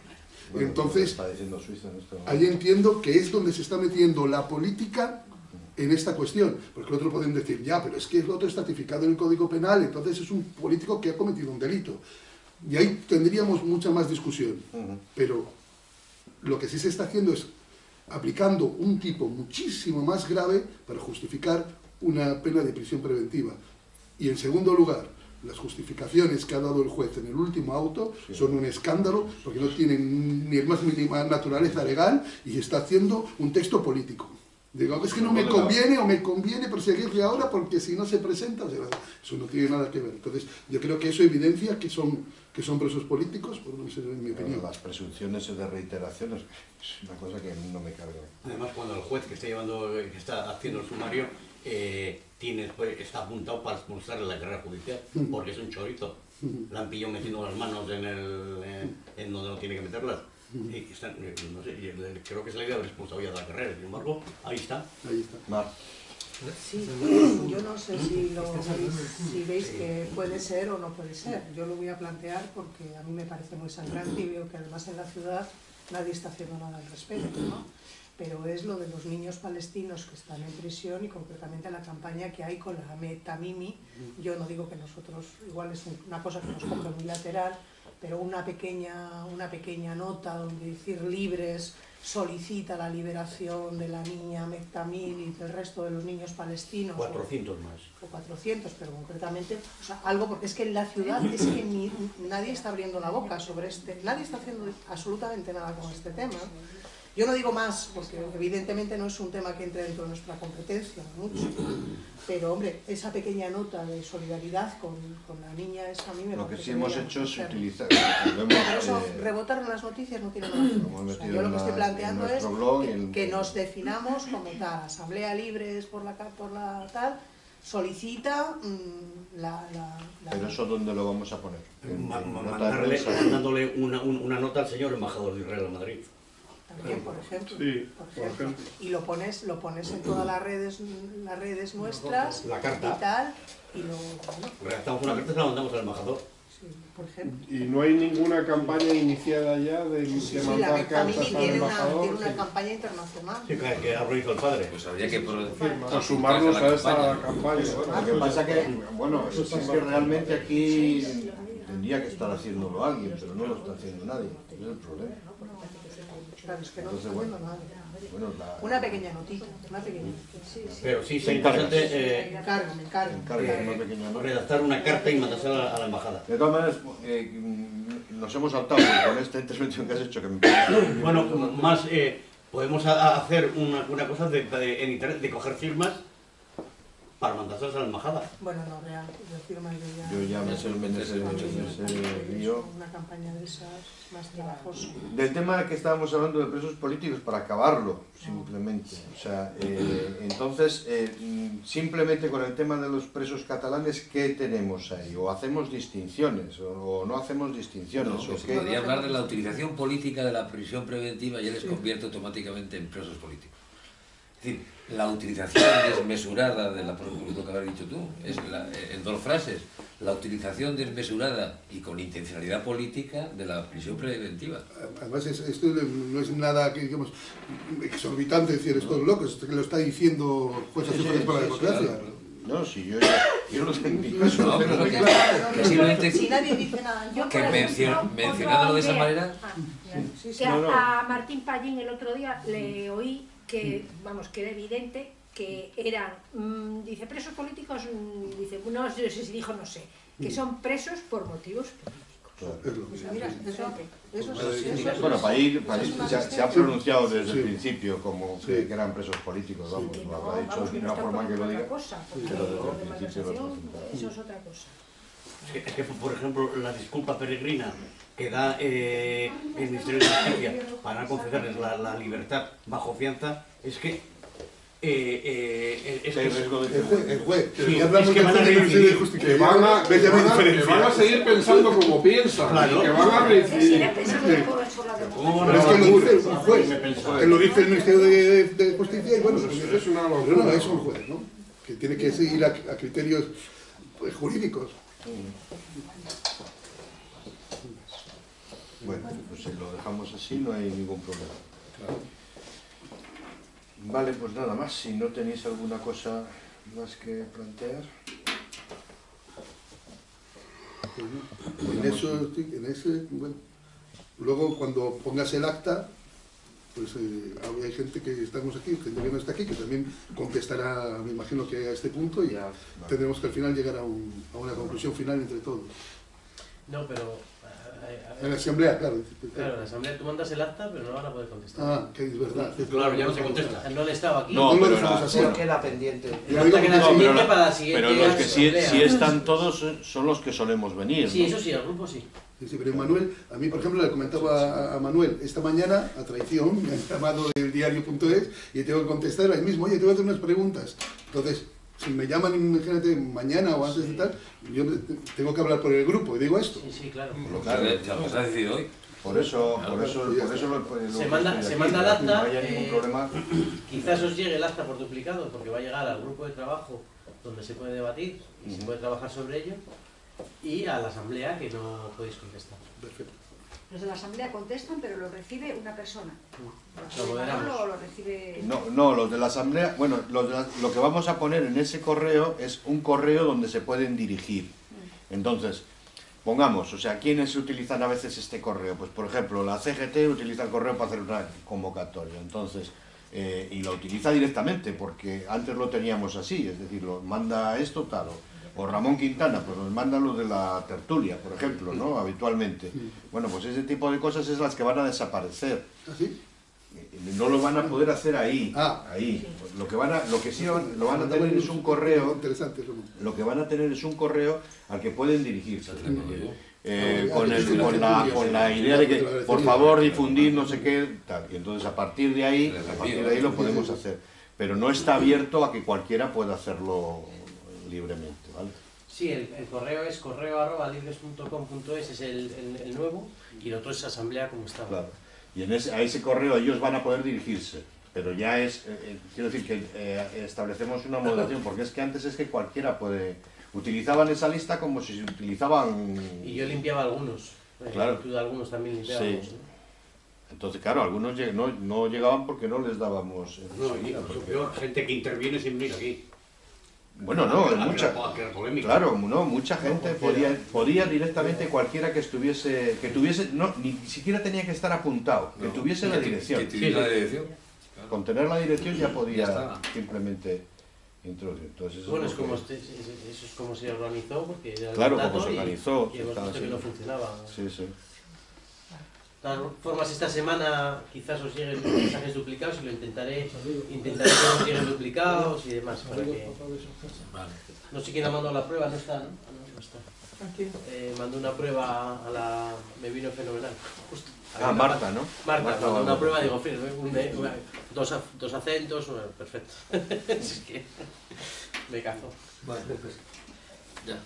Entonces, está diciendo Suiza en este ahí entiendo que es donde se está metiendo la política en esta cuestión, porque el otro pueden decir, ya, pero es que el otro está tipificado en el Código Penal, entonces es un político que ha cometido un delito. Y ahí tendríamos mucha más discusión. Pero lo que sí se está haciendo es aplicando un tipo muchísimo más grave para justificar una pena de prisión preventiva. Y en segundo lugar, las justificaciones que ha dado el juez en el último auto son un escándalo porque no tienen ni el más mínima naturaleza legal y está haciendo un texto político. Digo, es que no me conviene o me conviene perseguirle ahora porque si no se presenta, eso no tiene nada que ver. Entonces, yo creo que eso evidencia que son, que son presos políticos, por no ser en mi Pero opinión. las presunciones de reiteración es es una cosa que a mí no me carga. Además, cuando el juez que está llevando, que está haciendo el sumario, eh, tiene, pues, está apuntado para expulsarle la carrera judicial, porque es un chorito. La han pillado metiendo las manos en, el, en, en donde no tiene que meterlas. Y están, eh, no sé, creo que es la idea de haber expulsado ya de la carrera. Sin embargo, ahí está. Ahí está. Mar, Sí, yo no sé si, lo, si veis que puede ser o no puede ser. Yo lo voy a plantear porque a mí me parece muy sangrante y veo que además en la ciudad nadie está haciendo nada al respecto, ¿no? Pero es lo de los niños palestinos que están en prisión y concretamente la campaña que hay con la Metamimi. Yo no digo que nosotros, igual es una cosa que nos compra unilateral, pero una pequeña, una pequeña nota donde decir libres solicita la liberación de la niña Mektamil y del resto de los niños palestinos. o- 400 más. o 400, pero concretamente, o sea, algo porque es que en la ciudad es que ni- nadie está abriendo la boca sobre este, nadie está haciendo absolutamente nada con este tema. Yo no digo más, porque evidentemente no es un tema que entre dentro de nuestra competencia, mucho, pero hombre, esa pequeña nota de solidaridad con, con la niña esa a mí me lo que sí hemos hecho es hacer. utilizar... Eso, eh, rebotar en las noticias no tiene nada que ver. O sea, yo lo que estoy la- planteando es blog que, el- que nos definamos como tal, asamblea libres por la, por la tal, solicita mm, la, la, la- Pero eso ¿dónde lo vamos a poner? En- Ma- en ma- nota de mandarle, mandándole una, un- una nota al señor embajador de Israel a Madrid. También, por ejemplo. Sí, por por ejemplo. ejemplo. Y lo pones, lo pones en todas las redes, las redes nuestras La carta. y tal, y lo, bueno, Redactamos una carta y se la mandamos al embajador. sí, por ejemplo. Y no hay ninguna campaña iniciada ya de, Sí, la mandar cartas al tiene una, embajador. tiene una sí. campaña internacional. Sí, que, que ha hizo el padre. Pues habría que O sumarnos a esta campaña. campaña. Lo que pasa que, bueno, es que realmente aquí tendría que estar haciéndolo alguien, pero no lo está haciendo nadie. Es el problema. Claro, es que no Entonces, está bueno. haciendo nada. Bueno, la, Una pequeña notita, una pequeña. Pero sí, Te sí, importante Me eh, encargo, me encargo. encarga una pequeña nota. redactar una carta y mandársela a la embajada. De todas maneras, eh, mm, nos hemos saltado con esta intervención que has hecho que me parece- Bueno, más eh, podemos hacer una, una cosa de, de- en internet, de coger firmas para mandárselas a la embajada. Bueno, no, real, yo firma yo ya. Yo ya me sé ese lío. Una campaña de esas más trabajosa. Del tema que estábamos hablando de presos políticos, para acabarlo, simplemente. O sea, eh, entonces, eh, simplemente con el tema de los presos catalanes, ¿qué tenemos ahí? ¿O hacemos distinciones? ¿O no hacemos distinciones? No, ¿O que se qué? podría hablar de la utilización política de la prisión preventiva y ya les convierte automáticamente en presos políticos. Es decir, la utilización desmesurada de la lo que habías dicho tú, es la- en dos frases, la utilización desmesurada y con intencionalidad política de la prisión preventiva. Además, es- esto no es nada que digamos exorbitante decir esto es loco, esto que lo está diciendo por la Sí, sí, democracia. claro. No, si yo, ya- yo lo tengo en mi caso, No, pero que- claro. que simplemente Si nadie dice nada, yo que mencio- mencionándolo de esa manera. Ah, sí, sí. que a, No, no. a Martín Pallín el otro día le oí que, vamos, que era evidente que eran, mm, dice, presos políticos, mm, dice, no sé si dijo, no sé, que son presos por motivos políticos. Sí, sí, Bueno, es una se, ha- se ha asistencia. pronunciado desde Sí. el principio como Sí. que, eran presos políticos, vamos, Y lo habrá dicho vamos, de una forma que lo diga. cosa, pero desde el principio lo eso es otra cosa. Es que, es que, por ejemplo, la disculpa peregrina que da eh, el Ministerio de Justicia para concederles la, la libertad bajo fianza, es que... eh, eh, es Que El juez, el juez. Sí, es que van a juez del Ministerio de reincidir, Justicia. Que van, a, que, van a, seguir pensando como piensan, Claro. que van a reincidir. era- ese es el joven sobre la ¿Cómo Pero es que lo dice el juez, que lo dice el Ministerio de, de Justicia y bueno, Es- pues, es una locura. no, es un juez, ¿no? Que tiene que seguir a, a criterios pues, jurídicos. Bueno, pues si lo dejamos así no hay ningún problema. Vale, pues nada más, si no tenéis alguna cosa más que plantear. En eso, en ese, bueno. Luego cuando pongas el acta, pues eh, hay gente que estamos aquí, gente que no está aquí, que también contestará, me imagino que a este punto y ya tendremos que al final llegar a, un- a una conclusión final entre todos. No, pero... En la asamblea, claro. Claro, en la asamblea tú mandas el acta, pero no van a poder contestar. Ah, que es verdad. Claro, ya no se contesta. No le estaba aquí. No, No pero dejamos la- así. ¿Por qué la pendiente? Queda que no, pero pendiente la- para la siguiente Pero los que sí, están todos eh, son los que solemos venir. Sí, ¿no? eso sí, el grupo sí. Sí, pero Manuel, a mí por ejemplo le comentaba a, a Manuel, esta mañana, a traición, me han llamado del diario.es y tengo que contestar ahí mismo, oye, te voy a hacer unas preguntas. Entonces, si me llaman, imagínate, mañana o antes de tal, yo tengo que hablar por el grupo y digo esto. Sí, sí, claro. Lo que- Claro, ya lo que se ha decidido hoy. Por eso, Claro, por eso, por eso lo, lo- Se manda- se manda el acta, No haya ningún eh, problema. Quizás os llegue el acta por duplicado, porque va a llegar al grupo de trabajo donde se puede debatir y se puede trabajar sobre ello, y a la asamblea que no podéis contestar. Perfecto. Los de la asamblea contestan, pero lo recibe una persona. Lo lo recibe... No, no, los de la asamblea, bueno, los de la- lo que vamos a poner en ese correo es un correo donde se pueden dirigir. Entonces, pongamos, o sea, ¿quiénes utilizan a veces este correo? Pues, por ejemplo, la CGT utiliza el correo para hacer una convocatoria. Entonces, eh, y lo utiliza directamente, porque antes lo teníamos así, es decir, lo manda esto, tal, o, o Ramón Quintana, pues nos manda lo de la tertulia, por ejemplo, ¿no? Habitualmente. Bueno, pues ese tipo de cosas es las que van a desaparecer. ¿Así? No lo van a poder hacer ahí, Ah. ahí. Lo que van a, lo que sí lo van a tener es un correo, Interesante lo que van a tener es un correo al que pueden dirigirse. Eh, Ah, con, el- con la, con la idea de que, por favor, difundir no sé qué, tal. Y entonces a partir de ahí, a partir de ahí lo podemos hacer. Pero no está abierto a que cualquiera pueda hacerlo libremente. Sí, el, el correo es correo arroba libres.com.es, es el, el- el nuevo, y el otro es asamblea como estaba. Claro. Y en ese, a ese correo ellos van a poder dirigirse. Pero ya es, eh, eh, quiero decir que eh, establecemos una moderación, porque es que antes es que cualquiera puede... Utilizaban esa lista como si se utilizaban... Y yo limpiaba algunos. Claro. tú de algunos también limpiábamos. Sí. ¿no? Entonces, claro, algunos no, no llegaban porque no les dábamos... No, y enseguida, incluso porque- peor, gente que interviene sin venir aquí. Bueno, no, mucha, claro, no, mucha gente podía, podía directamente cualquiera que estuviese, que tuviese, no, ni siquiera tenía que estar apuntado, que No, tuviese la dirección. Que tuviera la dirección. Claro. Con tener la dirección ya podía Ya simplemente introducir. Entonces, eso Bueno, es como, que- este- eso es como se organizó, porque era Claro, como se organizó, Y, hemos visto que no funcionaba. Sí, sí. De todas formas, esta semana quizás os lleguen mensajes duplicados y lo intentaré, intentaré que os lleguen duplicados y demás. Para que... Vale. No sé quién ha mandado la prueba, no está, ¿no? Ah, no, está. Aquí. Eh, mandó una prueba a la... me vino fenomenal. Justo. Ah, Marta, ¿no? Marta, Marta mandó una prueba, digo, fin, un- un- una- dos, dos acentos, bueno, perfecto. es que me cazo. Bueno, pues ya.